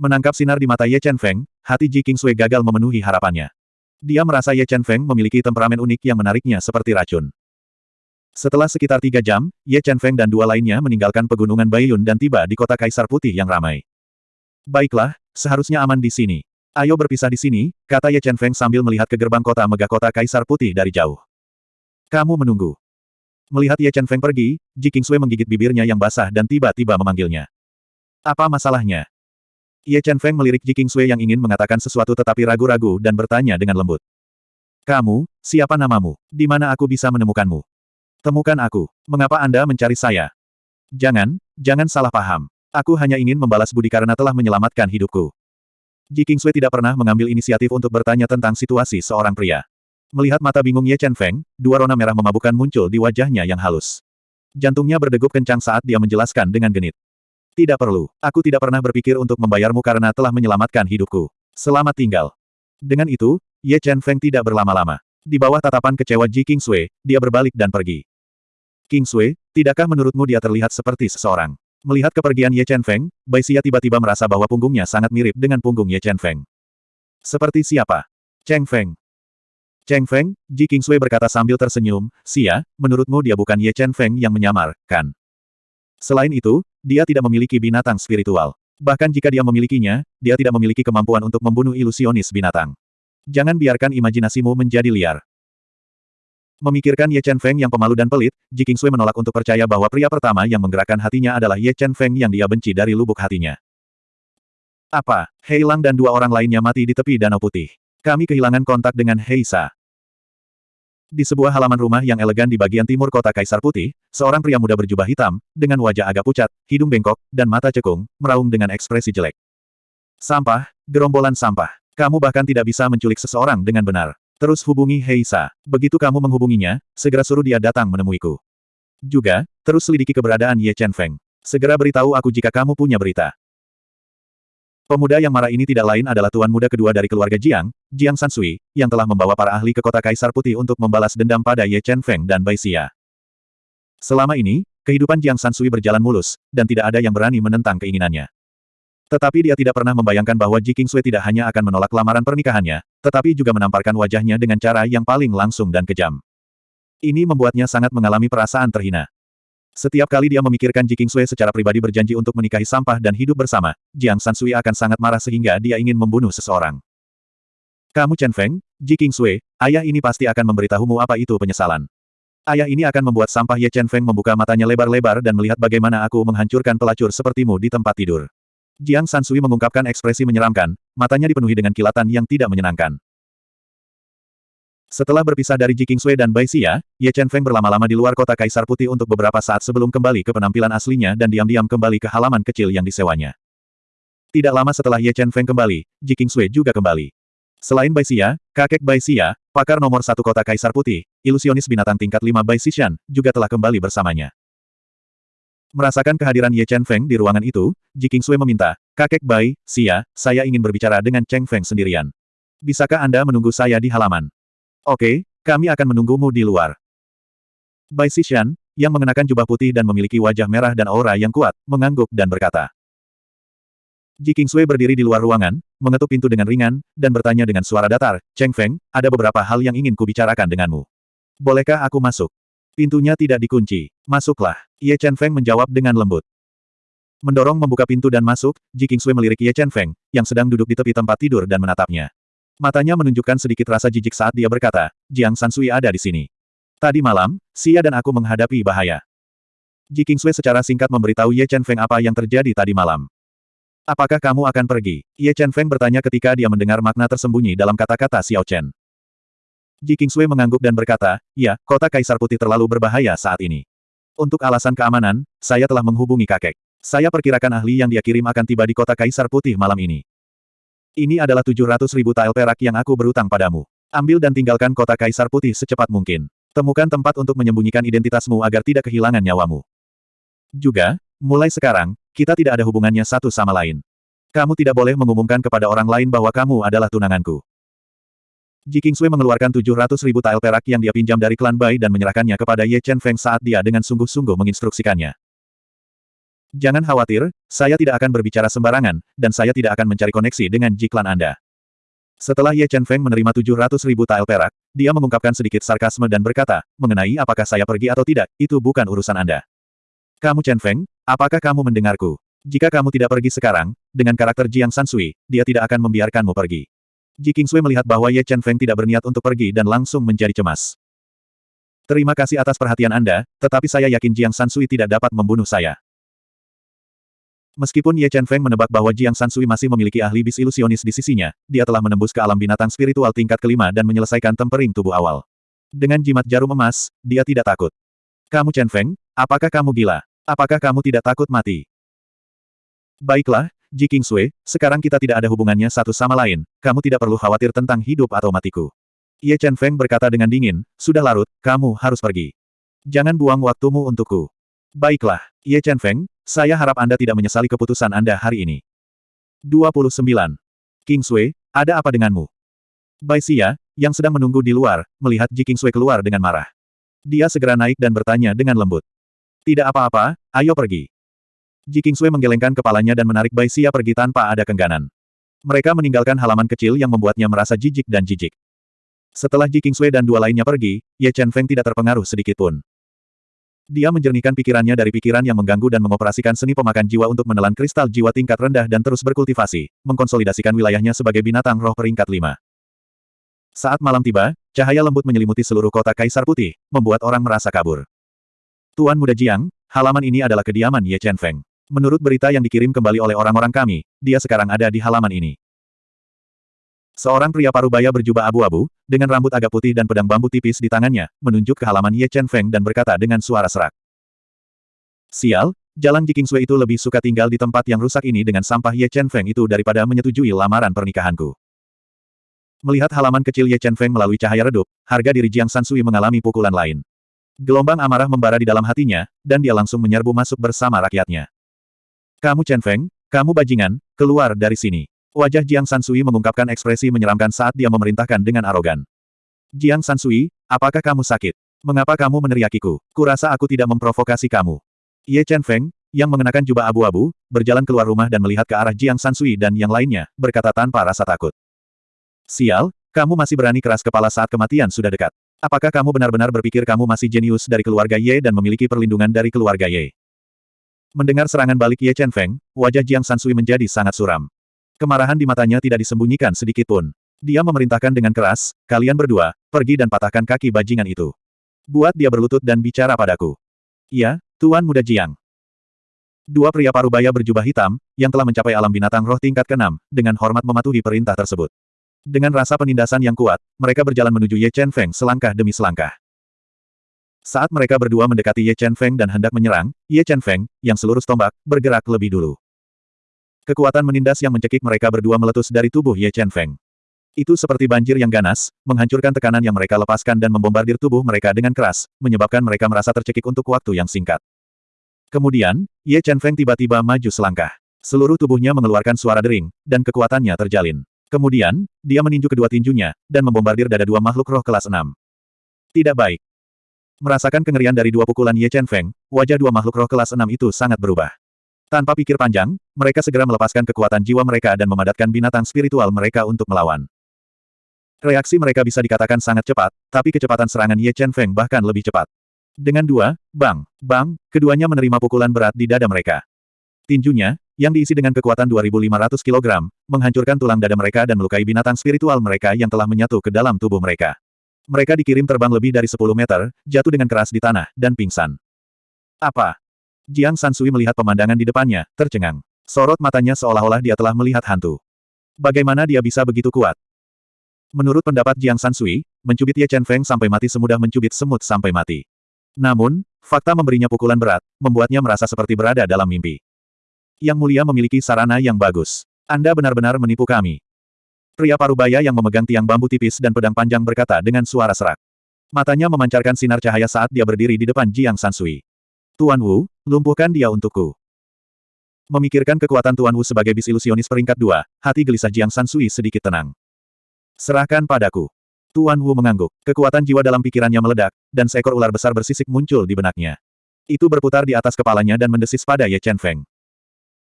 Menangkap sinar di mata Ye Chen Feng, hati Ji Qingsui gagal memenuhi harapannya. Dia merasa Ye Chen Feng memiliki temperamen unik yang menariknya seperti racun. Setelah sekitar tiga jam, Ye Chen Feng dan dua lainnya meninggalkan pegunungan Baiyun dan tiba di kota Kaisar Putih yang ramai. Baiklah, seharusnya aman di sini. Ayo berpisah di sini, kata Ye Chen Feng sambil melihat ke gerbang kota megah kota Kaisar Putih dari jauh. Kamu menunggu. Melihat Ye Chen Feng pergi, Ji Qingsui menggigit bibirnya yang basah dan tiba-tiba memanggilnya. Apa masalahnya? Ye Chen Feng melirik Ji Qingsui yang ingin mengatakan sesuatu tetapi ragu-ragu dan bertanya dengan lembut. Kamu, siapa namamu? Di mana aku bisa menemukanmu? Temukan aku. Mengapa Anda mencari saya? Jangan, jangan salah paham. Aku hanya ingin membalas budi karena telah menyelamatkan hidupku. Ji Qingsui tidak pernah mengambil inisiatif untuk bertanya tentang situasi seorang pria. Melihat mata bingung Ye Chen Feng, dua rona merah memabukkan muncul di wajahnya yang halus. Jantungnya berdegup kencang saat dia menjelaskan dengan genit. Tidak perlu. Aku tidak pernah berpikir untuk membayarmu karena telah menyelamatkan hidupku. Selamat tinggal. Dengan itu, Ye Chen Feng tidak berlama-lama. Di bawah tatapan kecewa Ji King Sui, dia berbalik dan pergi. King Sui, tidakkah menurutmu dia terlihat seperti seseorang? Melihat kepergian Ye Chen Feng, Bai Xia tiba-tiba merasa bahwa punggungnya sangat mirip dengan punggung Ye Chen Feng. Seperti siapa? Cheng Feng. Cheng Feng, Ji King Sui berkata sambil tersenyum, Xia, menurutmu dia bukan Ye Chen Feng yang menyamar, kan? Selain itu, dia tidak memiliki binatang spiritual. Bahkan jika dia memilikinya, dia tidak memiliki kemampuan untuk membunuh ilusionis binatang. Jangan biarkan imajinasimu menjadi liar. Memikirkan Ye Chen Feng yang pemalu dan pelit, Ji Qingsui menolak untuk percaya bahwa pria pertama yang menggerakkan hatinya adalah Ye Chen Feng yang dia benci dari lubuk hatinya. Apa? Hei Lang dan dua orang lainnya mati di tepi Danau Putih. Kami kehilangan kontak dengan Hei Sa. Di sebuah halaman rumah yang elegan di bagian timur kota Kaisar Putih, seorang pria muda berjubah hitam, dengan wajah agak pucat, hidung bengkok, dan mata cekung, meraung dengan ekspresi jelek. Sampah, gerombolan sampah. Kamu bahkan tidak bisa menculik seseorang dengan benar. Terus hubungi Heisa. Begitu kamu menghubunginya, segera suruh dia datang menemuiku. Juga, terus selidiki keberadaan Ye Chen Feng. Segera beritahu aku jika kamu punya berita. Pemuda yang marah ini tidak lain adalah tuan muda kedua dari keluarga Jiang, Jiang Sansui, yang telah membawa para ahli ke kota Kaisar Putih untuk membalas dendam pada Ye Chen Feng dan Bai Xia. Selama ini, kehidupan Jiang Sansui berjalan mulus, dan tidak ada yang berani menentang keinginannya. Tetapi dia tidak pernah membayangkan bahwa Ji Qingsui tidak hanya akan menolak lamaran pernikahannya, tetapi juga menamparkan wajahnya dengan cara yang paling langsung dan kejam. Ini membuatnya sangat mengalami perasaan terhina. Setiap kali dia memikirkan Ji Qingsui secara pribadi berjanji untuk menikahi sampah dan hidup bersama, Jiang Sansui akan sangat marah sehingga dia ingin membunuh seseorang. Kamu Chen Feng, Ji Qingsui, ayah ini pasti akan memberitahumu apa itu penyesalan. Ayah ini akan membuat sampah Ye Chen Feng membuka matanya lebar-lebar dan melihat bagaimana aku menghancurkan pelacur sepertimu di tempat tidur. Jiang Sansui mengungkapkan ekspresi menyeramkan, matanya dipenuhi dengan kilatan yang tidak menyenangkan. Setelah berpisah dari Ji Qingsui dan Bai Xia, Ye Chen Feng berlama-lama di luar kota Kaisar Putih untuk beberapa saat sebelum kembali ke penampilan aslinya dan diam-diam kembali ke halaman kecil yang disewanya. Tidak lama setelah Ye Chen Feng kembali, Ji Qingsui juga kembali. Selain Bai Xia, kakek Bai Xia, pakar nomor satu kota Kaisar Putih, ilusionis binatang tingkat lima Bai Xishan, juga telah kembali bersamanya. Merasakan kehadiran Ye Chen Feng di ruangan itu, Ji Qingsui meminta, kakek Bai, Xia, saya ingin berbicara dengan Cheng Feng sendirian. Bisakah Anda menunggu saya di halaman? Oke, kami akan menunggumu di luar. Bai Xishan, yang mengenakan jubah putih dan memiliki wajah merah dan aura yang kuat, mengangguk dan berkata. Ji Kingsui berdiri di luar ruangan, mengetuk pintu dengan ringan, dan bertanya dengan suara datar, Cheng Feng, ada beberapa hal yang ingin kubicarakan denganmu. Bolehkah aku masuk? Pintunya tidak dikunci. Masuklah. Ye Chen Feng menjawab dengan lembut. Mendorong membuka pintu dan masuk, Ji Kingsui melirik Ye Chen Feng, yang sedang duduk di tepi tempat tidur dan menatapnya. Matanya menunjukkan sedikit rasa jijik saat dia berkata, Jiang Sansui ada di sini. Tadi malam, Xia dan aku menghadapi bahaya. Ji Kingsui secara singkat memberitahu Ye Chen Feng apa yang terjadi tadi malam. Apakah kamu akan pergi? Ye Chen Feng bertanya ketika dia mendengar makna tersembunyi dalam kata-kata Xiao Chen. Ji Kingsui mengangguk dan berkata, ya, kota Kaisar Putih terlalu berbahaya saat ini. Untuk alasan keamanan, saya telah menghubungi kakek. Saya perkirakan ahli yang dia kirim akan tiba di kota Kaisar Putih malam ini. Ini adalah 700 ribu tael perak yang aku berutang padamu. Ambil dan tinggalkan kota Kaisar Putih secepat mungkin. Temukan tempat untuk menyembunyikan identitasmu agar tidak kehilangan nyawamu. Juga, mulai sekarang, kita tidak ada hubungannya satu sama lain. Kamu tidak boleh mengumumkan kepada orang lain bahwa kamu adalah tunanganku. Ji Kingsui mengeluarkan 700 ribu tael perak yang dia pinjam dari klan Bai dan menyerahkannya kepada Ye Chen Feng saat dia dengan sungguh-sungguh menginstruksikannya. Jangan khawatir, saya tidak akan berbicara sembarangan, dan saya tidak akan mencari koneksi dengan jiklan Anda. Setelah Ye Chen Feng menerima 700 ribu tael perak, dia mengungkapkan sedikit sarkasme dan berkata, mengenai apakah saya pergi atau tidak, itu bukan urusan Anda. Kamu Chen Feng, apakah kamu mendengarku? Jika kamu tidak pergi sekarang, dengan karakter Jiang Sansui, dia tidak akan membiarkanmu pergi. Ji Kingsui melihat bahwa Ye Chen Feng tidak berniat untuk pergi dan langsung menjadi cemas. Terima kasih atas perhatian Anda, tetapi saya yakin Jiang Sansui tidak dapat membunuh saya. Meskipun Ye Chen Feng menebak bahwa Jiang Sansui masih memiliki ahli bis ilusionis di sisinya, dia telah menembus ke alam binatang spiritual tingkat kelima dan menyelesaikan tempering tubuh awal. Dengan jimat jarum emas, dia tidak takut. Kamu Chen Feng, apakah kamu gila? Apakah kamu tidak takut mati? Baiklah, Ji Kingsui, sekarang kita tidak ada hubungannya satu sama lain, kamu tidak perlu khawatir tentang hidup atau matiku. Ye Chen Feng berkata dengan dingin, sudah larut, kamu harus pergi. Jangan buang waktumu untukku. Baiklah, Ye Chen Feng, saya harap Anda tidak menyesali keputusan Anda hari ini. 29. Kingsui, ada apa denganmu? Bai Xia, yang sedang menunggu di luar, melihat Ji Kingsui keluar dengan marah. Dia segera naik dan bertanya dengan lembut. Tidak apa-apa, ayo pergi. Ji Kingsui menggelengkan kepalanya dan menarik Bai Xia pergi tanpa ada kengganan. Mereka meninggalkan halaman kecil yang membuatnya merasa jijik dan jijik. Setelah Ji Kingsui dan dua lainnya pergi, Ye Chen Feng tidak terpengaruh sedikitpun. Dia menjernihkan pikirannya dari pikiran yang mengganggu dan mengoperasikan seni pemakan jiwa untuk menelan kristal jiwa tingkat rendah dan terus berkultivasi, mengkonsolidasikan wilayahnya sebagai binatang roh peringkat lima. Saat malam tiba, cahaya lembut menyelimuti seluruh kota Kaisar Putih, membuat orang merasa kabur. Tuan Muda Jiang, halaman ini adalah kediaman Ye Chen Feng. Menurut berita yang dikirim kembali oleh orang-orang kami, dia sekarang ada di halaman ini. Seorang pria parubaya berjubah abu-abu, dengan rambut agak putih dan pedang bambu tipis di tangannya, menunjuk ke halaman Ye Chen Feng dan berkata dengan suara serak. Sial, Jalan Jikingsui itu lebih suka tinggal di tempat yang rusak ini dengan sampah Ye Chen Feng itu daripada menyetujui lamaran pernikahanku. Melihat halaman kecil Ye Chen Feng melalui cahaya redup, harga diri Jiang Sansui mengalami pukulan lain. Gelombang amarah membara di dalam hatinya, dan dia langsung menyerbu masuk bersama rakyatnya. Kamu Chen Feng, kamu bajingan, keluar dari sini. Wajah Jiang Sansui mengungkapkan ekspresi menyeramkan saat dia memerintahkan dengan arogan. Jiang Sansui, apakah kamu sakit? Mengapa kamu meneriakiku? Kurasa aku tidak memprovokasi kamu. Ye Chen Feng, yang mengenakan jubah abu-abu, berjalan keluar rumah dan melihat ke arah Jiang Sansui dan yang lainnya, berkata tanpa rasa takut. Sial, kamu masih berani keras kepala saat kematian sudah dekat. Apakah kamu benar-benar berpikir kamu masih jenius dari keluarga Ye dan memiliki perlindungan dari keluarga Ye? Mendengar serangan balik Ye Chen Feng, wajah Jiang Sansui menjadi sangat suram. Kemarahan di matanya tidak disembunyikan sedikit pun. Dia memerintahkan dengan keras, kalian berdua, pergi dan patahkan kaki bajingan itu. Buat dia berlutut dan bicara padaku. Iya, Tuan Muda Jiang. Dua pria parubaya berjubah hitam, yang telah mencapai alam binatang roh tingkat keenam, dengan hormat mematuhi perintah tersebut. Dengan rasa penindasan yang kuat, mereka berjalan menuju Ye Chen Feng selangkah demi selangkah. Saat mereka berdua mendekati Ye Chen Feng dan hendak menyerang, Ye Chen Feng, yang seluruh tombak, bergerak lebih dulu. Kekuatan menindas yang mencekik mereka berdua meletus dari tubuh Ye Chen Feng. Itu seperti banjir yang ganas, menghancurkan tekanan yang mereka lepaskan dan membombardir tubuh mereka dengan keras, menyebabkan mereka merasa tercekik untuk waktu yang singkat. Kemudian, Ye Chen Feng tiba-tiba maju selangkah. Seluruh tubuhnya mengeluarkan suara dering, dan kekuatannya terjalin. Kemudian, dia meninju kedua tinjunya, dan membombardir dada dua makhluk roh kelas enam. Tidak baik. Merasakan kengerian dari dua pukulan Ye Chen Feng, wajah dua makhluk roh kelas enam itu sangat berubah. Tanpa pikir panjang, mereka segera melepaskan kekuatan jiwa mereka dan memadatkan binatang spiritual mereka untuk melawan. Reaksi mereka bisa dikatakan sangat cepat, tapi kecepatan serangan Ye Chen Feng bahkan lebih cepat. Dengan dua, bang, bang, keduanya menerima pukulan berat di dada mereka. Tinjunya, yang diisi dengan kekuatan 2.500 kg, menghancurkan tulang dada mereka dan melukai binatang spiritual mereka yang telah menyatu ke dalam tubuh mereka. Mereka dikirim terbang lebih dari 10 meter, jatuh dengan keras di tanah, dan pingsan. Apa? Jiang Sansui melihat pemandangan di depannya, tercengang. Sorot matanya seolah-olah dia telah melihat hantu. Bagaimana dia bisa begitu kuat? Menurut pendapat Jiang Sansui, mencubit Ye Chen Feng sampai mati semudah mencubit semut sampai mati. Namun, fakta memberinya pukulan berat, membuatnya merasa seperti berada dalam mimpi. Yang mulia memiliki sarana yang bagus. Anda benar-benar menipu kami. Pria parubaya yang memegang tiang bambu tipis dan pedang panjang berkata dengan suara serak. Matanya memancarkan sinar cahaya saat dia berdiri di depan Jiang Sansui. Tuan Wu, lumpuhkan dia untukku. Memikirkan kekuatan Tuan Wu sebagai bis ilusionis peringkat dua, hati gelisah Jiang Sansui sedikit tenang. Serahkan padaku. Tuan Wu mengangguk. Kekuatan jiwa dalam pikirannya meledak, dan seekor ular besar bersisik muncul di benaknya. Itu berputar di atas kepalanya dan mendesis pada Ye Chen Feng.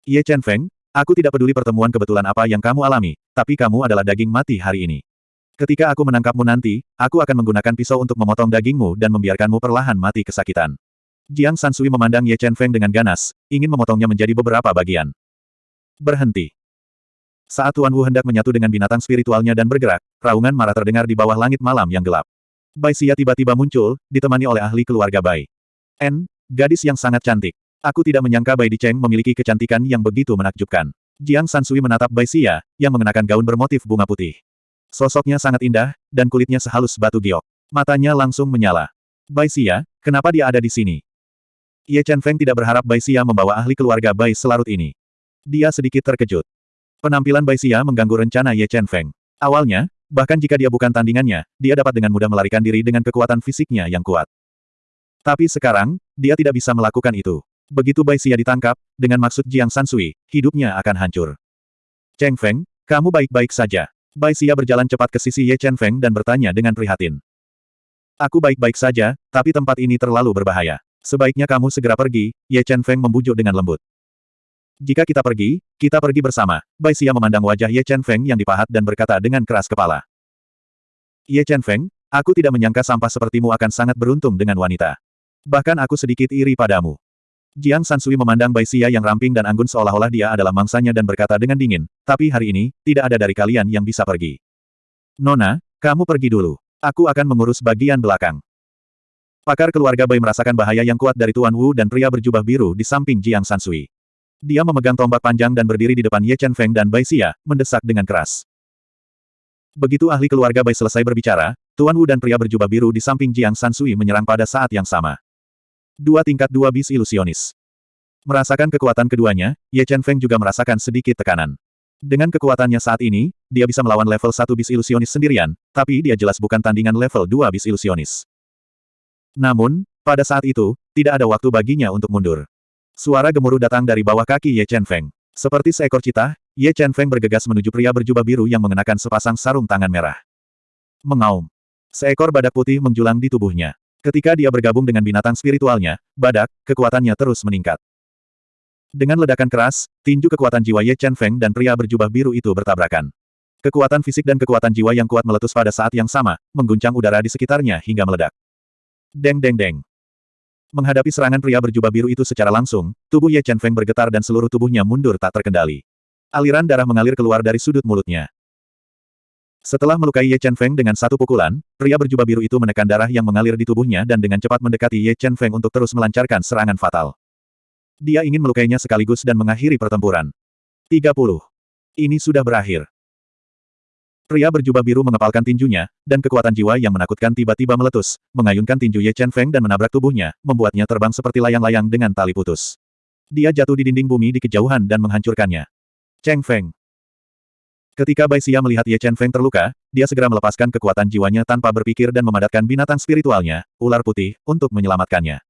Ye Chen Feng, aku tidak peduli pertemuan kebetulan apa yang kamu alami, tapi kamu adalah daging mati hari ini. Ketika aku menangkapmu nanti, aku akan menggunakan pisau untuk memotong dagingmu dan membiarkanmu perlahan mati kesakitan. Jiang Sansui memandang Ye Chen Feng dengan ganas, ingin memotongnya menjadi beberapa bagian. Berhenti. Saat Tuan Wu hendak menyatu dengan binatang spiritualnya dan bergerak, raungan marah terdengar di bawah langit malam yang gelap. Bai Xia tiba-tiba muncul, ditemani oleh ahli keluarga Bai. N, gadis yang sangat cantik. Aku tidak menyangka Bai Dicheng memiliki kecantikan yang begitu menakjubkan. Jiang Sansui menatap Bai Xia, yang mengenakan gaun bermotif bunga putih. Sosoknya sangat indah, dan kulitnya sehalus batu giok. Matanya langsung menyala. Bai Xia, kenapa dia ada di sini? Ye Chen Feng tidak berharap Bai Xia membawa ahli keluarga Bai selarut ini. Dia sedikit terkejut. Penampilan Bai Xia mengganggu rencana Ye Chen Feng. Awalnya, bahkan jika dia bukan tandingannya, dia dapat dengan mudah melarikan diri dengan kekuatan fisiknya yang kuat. Tapi sekarang, dia tidak bisa melakukan itu. Begitu Bai Xia ditangkap, dengan maksud Jiang Sansui, hidupnya akan hancur. Cheng Feng, kamu baik-baik saja. Bai Xia berjalan cepat ke sisi Ye Chen Feng dan bertanya dengan prihatin. Aku baik-baik saja, tapi tempat ini terlalu berbahaya. Sebaiknya kamu segera pergi, Ye Chen Feng membujuk dengan lembut. Jika kita pergi, kita pergi bersama. Bai Xia memandang wajah Ye Chen Feng yang dipahat dan berkata dengan keras kepala. Ye Chen Feng, aku tidak menyangka sampah sepertimu akan sangat beruntung dengan wanita. Bahkan aku sedikit iri padamu. Jiang Sansui memandang Bai Xia yang ramping dan anggun seolah-olah dia adalah mangsanya dan berkata dengan dingin, tapi hari ini, tidak ada dari kalian yang bisa pergi. Nona, Kamu pergi dulu. Aku akan mengurus bagian belakang. Pakar keluarga Bai merasakan bahaya yang kuat dari Tuan Wu dan pria berjubah biru di samping Jiang Sansui. Dia memegang tombak panjang dan berdiri di depan Ye Chen Feng dan Bai Xia, mendesak dengan keras. Begitu ahli keluarga Bai selesai berbicara, Tuan Wu dan pria berjubah biru di samping Jiang Sansui menyerang pada saat yang sama. Dua tingkat dua bis ilusionis. Merasakan kekuatan keduanya, Ye Chen Feng juga merasakan sedikit tekanan. Dengan kekuatannya saat ini, dia bisa melawan level 1 bis ilusionis sendirian, tapi dia jelas bukan tandingan level 2 bis ilusionis. Namun, pada saat itu, tidak ada waktu baginya untuk mundur. Suara gemuruh datang dari bawah kaki Ye Chen Feng. Seperti seekor cita, Ye Chen Feng bergegas menuju pria berjubah biru yang mengenakan sepasang sarung tangan merah. Mengaum. Seekor badak putih menjulang di tubuhnya. Ketika dia bergabung dengan binatang spiritualnya, badak, kekuatannya terus meningkat. Dengan ledakan keras, tinju kekuatan jiwa Ye Chen Feng dan pria berjubah biru itu bertabrakan. Kekuatan fisik dan kekuatan jiwa yang kuat meletus pada saat yang sama, mengguncang udara di sekitarnya hingga meledak. Deng deng deng. Menghadapi serangan pria berjubah biru itu secara langsung, tubuh Ye Chen Feng bergetar dan seluruh tubuhnya mundur tak terkendali. Aliran darah mengalir keluar dari sudut mulutnya. Setelah melukai Ye Chen Feng dengan satu pukulan, pria berjubah biru itu menekan darah yang mengalir di tubuhnya dan dengan cepat mendekati Ye Chen Feng untuk terus melancarkan serangan fatal. Dia ingin melukainya sekaligus dan mengakhiri pertempuran. 30. Ini sudah berakhir. Pria berjubah biru mengepalkan tinjunya, dan kekuatan jiwa yang menakutkan tiba-tiba meletus, mengayunkan tinju Ye Chen Feng dan menabrak tubuhnya, membuatnya terbang seperti layang-layang dengan tali putus. Dia jatuh di dinding bumi di kejauhan dan menghancurkannya. Cheng Feng. Ketika Bai Xia melihat Ye Chen Feng terluka, dia segera melepaskan kekuatan jiwanya tanpa berpikir dan memadatkan binatang spiritualnya, ular putih, untuk menyelamatkannya.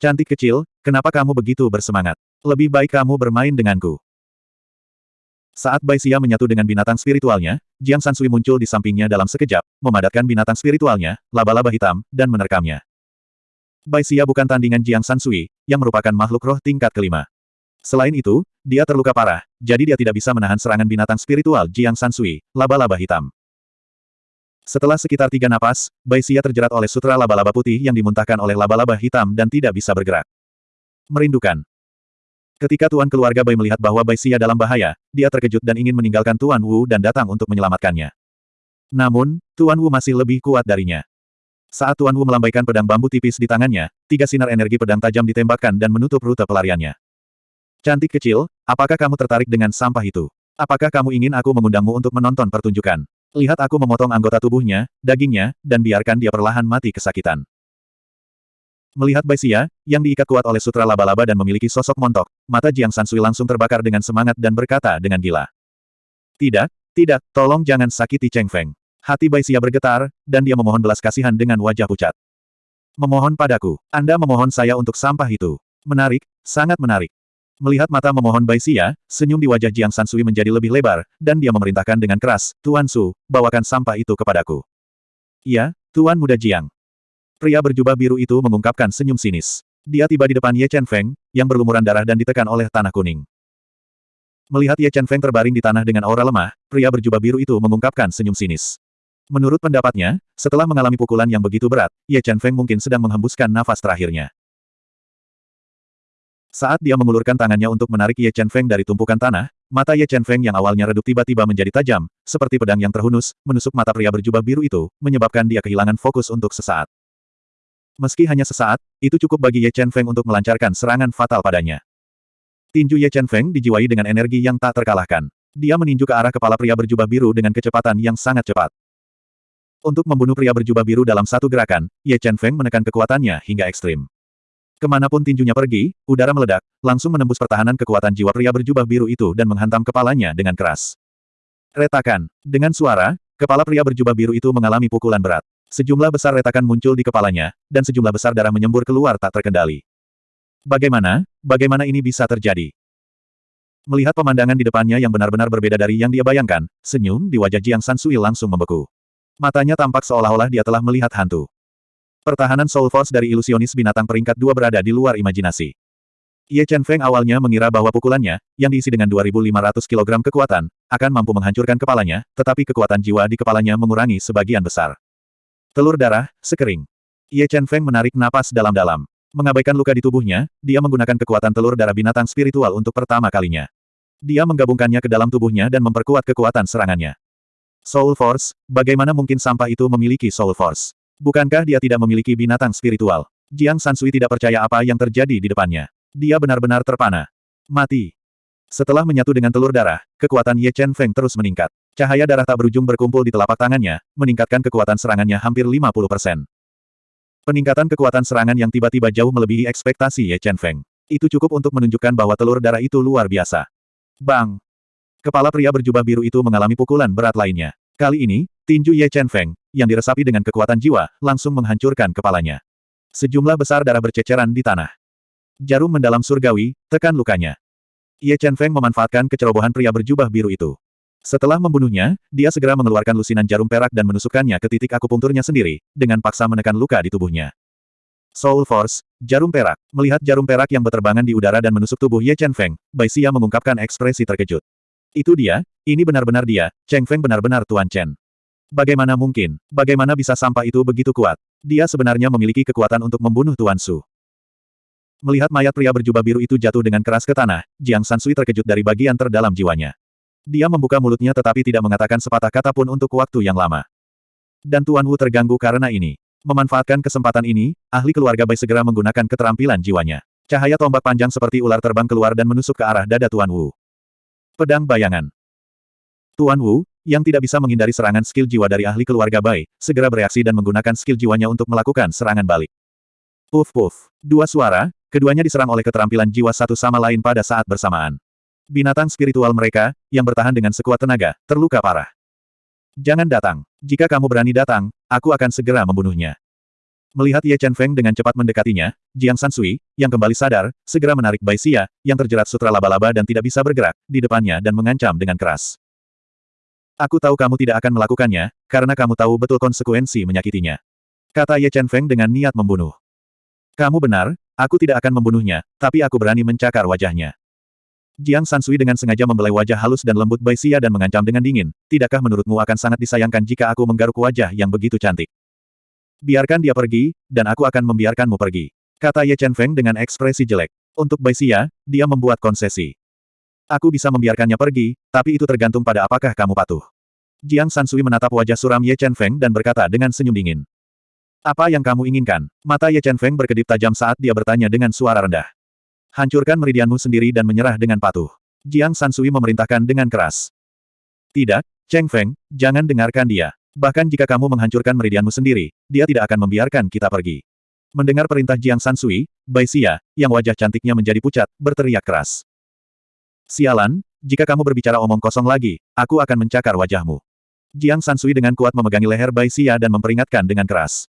Cantik kecil, kenapa kamu begitu bersemangat? Lebih baik kamu bermain denganku. Saat Bai Xia menyatu dengan binatang spiritualnya, Jiang Sansui muncul di sampingnya dalam sekejap, memadatkan binatang spiritualnya, laba-laba hitam, dan menerkamnya. Bai Xia bukan tandingan Jiang Sansui, yang merupakan makhluk roh tingkat kelima. Selain itu, dia terluka parah, jadi dia tidak bisa menahan serangan binatang spiritual Jiang Sansui, laba-laba hitam. Setelah sekitar tiga napas, Bai Xia terjerat oleh sutra laba-laba putih yang dimuntahkan oleh laba-laba hitam dan tidak bisa bergerak. Merindukan. Ketika Tuan keluarga Bai melihat bahwa Bai Xia dalam bahaya, dia terkejut dan ingin meninggalkan Tuan Wu dan datang untuk menyelamatkannya. Namun, Tuan Wu masih lebih kuat darinya. Saat Tuan Wu melambaikan pedang bambu tipis di tangannya, tiga sinar energi pedang tajam ditembakkan dan menutup rute pelariannya. Cantik kecil, apakah kamu tertarik dengan sampah itu? Apakah kamu ingin aku mengundangmu untuk menonton pertunjukan? Lihat aku memotong anggota tubuhnya, dagingnya, dan biarkan dia perlahan mati kesakitan. Melihat Bai Xia, yang diikat kuat oleh sutra laba-laba dan memiliki sosok montok, mata Jiang Sansui langsung terbakar dengan semangat dan berkata dengan gila. Tidak, tidak, tolong jangan sakiti Cheng Feng. Hati Bai Xia bergetar, dan dia memohon belas kasihan dengan wajah pucat. Memohon padaku, Anda memohon saya untuk sampah itu. Menarik, sangat menarik. Melihat mata memohon Bai Xia, senyum di wajah Jiang Sansui menjadi lebih lebar, dan dia memerintahkan dengan keras, Tuan Su, bawakan sampah itu kepadaku. Iya, Tuan Muda Jiang. Pria berjubah biru itu mengungkapkan senyum sinis. Dia tiba di depan Ye Chen Feng, yang berlumuran darah dan ditekan oleh tanah kuning. Melihat Ye Chen Feng terbaring di tanah dengan aura lemah, pria berjubah biru itu mengungkapkan senyum sinis. Menurut pendapatnya, setelah mengalami pukulan yang begitu berat, Ye Chen Feng mungkin sedang menghembuskan nafas terakhirnya. Saat dia mengulurkan tangannya untuk menarik Ye Chen Feng dari tumpukan tanah, mata Ye Chen Feng yang awalnya redup tiba-tiba menjadi tajam, seperti pedang yang terhunus, menusuk mata pria berjubah biru itu, menyebabkan dia kehilangan fokus untuk sesaat. Meski hanya sesaat, itu cukup bagi Ye Chen Feng untuk melancarkan serangan fatal padanya. Tinju Ye Chen Feng dijiwai dengan energi yang tak terkalahkan. Dia meninju ke arah kepala pria berjubah biru dengan kecepatan yang sangat cepat. Untuk membunuh pria berjubah biru dalam satu gerakan, Ye Chen Feng menekan kekuatannya hingga ekstrim. Ke mana pun tinjunya pergi, udara meledak, langsung menembus pertahanan kekuatan jiwa pria berjubah biru itu dan menghantam kepalanya dengan keras. Retakan. Dengan suara, kepala pria berjubah biru itu mengalami pukulan berat. Sejumlah besar retakan muncul di kepalanya, dan sejumlah besar darah menyembur keluar tak terkendali. Bagaimana, bagaimana ini bisa terjadi? Melihat pemandangan di depannya yang benar-benar berbeda dari yang dia bayangkan, senyum di wajah Jiang Sansui langsung membeku. Matanya tampak seolah-olah dia telah melihat hantu. Pertahanan Soul Force dari ilusionis binatang peringkat dua berada di luar imajinasi. Ye Chen Feng awalnya mengira bahwa pukulannya, yang diisi dengan 2.500 kg kekuatan, akan mampu menghancurkan kepalanya, tetapi kekuatan jiwa di kepalanya mengurangi sebagian besar. Telur darah, sekering. Ye Chen Feng menarik napas dalam-dalam. Mengabaikan luka di tubuhnya, dia menggunakan kekuatan telur darah binatang spiritual untuk pertama kalinya. Dia menggabungkannya ke dalam tubuhnya dan memperkuat kekuatan serangannya. Soul Force, bagaimana mungkin sampah itu memiliki Soul Force? Bukankah dia tidak memiliki binatang spiritual? Jiang Sansui tidak percaya apa yang terjadi di depannya. Dia benar-benar terpana. Mati. Setelah menyatu dengan telur darah, kekuatan Ye Chen Feng terus meningkat. Cahaya darah tak berujung berkumpul di telapak tangannya, meningkatkan kekuatan serangannya hampir 50%. Peningkatan kekuatan serangan yang tiba-tiba jauh melebihi ekspektasi Ye Chen Feng. Itu cukup untuk menunjukkan bahwa telur darah itu luar biasa. Bang! Kepala pria berjubah biru itu mengalami pukulan berat lainnya. Kali ini, tinju Ye Chen Feng, yang diresapi dengan kekuatan jiwa, langsung menghancurkan kepalanya. Sejumlah besar darah berceceran di tanah. Jarum mendalam surgawi, tekan lukanya. Ye Chen Feng memanfaatkan kecerobohan pria berjubah biru itu. Setelah membunuhnya, dia segera mengeluarkan lusinan jarum perak dan menusukkannya ke titik akupunkturnya sendiri, dengan paksa menekan luka di tubuhnya. Soul Force, jarum perak. Melihat jarum perak yang berterbangan di udara dan menusuk tubuh Ye Chen Feng, Bai Xia mengungkapkan ekspresi terkejut. Itu dia, ini benar-benar dia, Cheng Feng benar-benar Tuan Chen. Bagaimana mungkin? Bagaimana bisa sampah itu begitu kuat? Dia sebenarnya memiliki kekuatan untuk membunuh Tuan Su. Melihat mayat pria berjubah biru itu jatuh dengan keras ke tanah, Jiang Sansui terkejut dari bagian terdalam jiwanya. Dia membuka mulutnya tetapi tidak mengatakan sepatah kata pun untuk waktu yang lama. Dan Tuan Wu terganggu karena ini. Memanfaatkan kesempatan ini, ahli keluarga Bai segera menggunakan keterampilan jiwanya. Cahaya tombak panjang seperti ular terbang keluar dan menusuk ke arah dada Tuan Wu. Pedang bayangan. Tuan Wu, yang tidak bisa menghindari serangan skill jiwa dari ahli keluarga Bai, segera bereaksi dan menggunakan skill jiwanya untuk melakukan serangan balik. Puff puff. Dua suara, keduanya diserang oleh keterampilan jiwa satu sama lain pada saat bersamaan. Binatang spiritual mereka, yang bertahan dengan sekuat tenaga, terluka parah. Jangan datang. Jika kamu berani datang, aku akan segera membunuhnya. Melihat Ye Chen Feng dengan cepat mendekatinya, Jiang Sansui, yang kembali sadar, segera menarik Bai Xia, yang terjerat sutra laba-laba dan tidak bisa bergerak, di depannya dan mengancam dengan keras. Aku tahu kamu tidak akan melakukannya, karena kamu tahu betul konsekuensi menyakitinya. Kata Ye Chen Feng dengan niat membunuh. Kamu benar, aku tidak akan membunuhnya, tapi aku berani mencakar wajahnya. Jiang Sansui dengan sengaja membelai wajah halus dan lembut Bai Xia dan mengancam dengan dingin, tidakkah menurutmu akan sangat disayangkan jika aku menggaruk wajah yang begitu cantik? Biarkan dia pergi, dan aku akan membiarkanmu pergi. Kata Ye Chen Feng dengan ekspresi jelek. Untuk Bai Xia, dia membuat konsesi. Aku bisa membiarkannya pergi, tapi itu tergantung pada apakah kamu patuh. Jiang Sansui menatap wajah suram Ye Chen Feng dan berkata dengan senyum dingin. Apa yang kamu inginkan? Mata Ye Chen Feng berkedip tajam saat dia bertanya dengan suara rendah. Hancurkan meridianmu sendiri dan menyerah dengan patuh. Jiang Sansui memerintahkan dengan keras. Tidak, Cheng Feng, jangan dengarkan dia. Bahkan jika kamu menghancurkan meridianmu sendiri, dia tidak akan membiarkan kita pergi. Mendengar perintah Jiang Sansui, Bai Xia, yang wajah cantiknya menjadi pucat, berteriak keras. Sialan, jika kamu berbicara omong kosong lagi, aku akan mencakar wajahmu. Jiang Sansui dengan kuat memegangi leher Bai Xia dan memperingatkan dengan keras.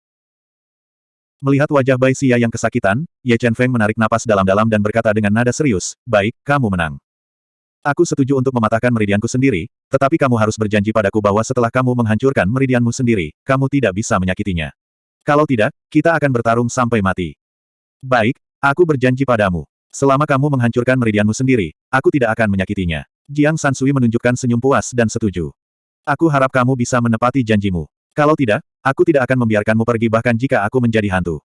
Melihat wajah Bai Xia yang kesakitan, Ye Chen Feng menarik napas dalam-dalam dan berkata dengan nada serius, baik, kamu menang. Aku setuju untuk mematahkan meridianku sendiri, tetapi kamu harus berjanji padaku bahwa setelah kamu menghancurkan meridianmu sendiri, kamu tidak bisa menyakitinya. Kalau tidak, kita akan bertarung sampai mati. Baik, aku berjanji padamu. Selama kamu menghancurkan meridianmu sendiri, aku tidak akan menyakitinya. Jiang Sansui menunjukkan senyum puas dan setuju. Aku harap kamu bisa menepati janjimu. Kalau tidak, aku tidak akan membiarkanmu pergi bahkan jika aku menjadi hantu.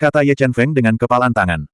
Kata Ye Chen Feng dengan kepalan tangan.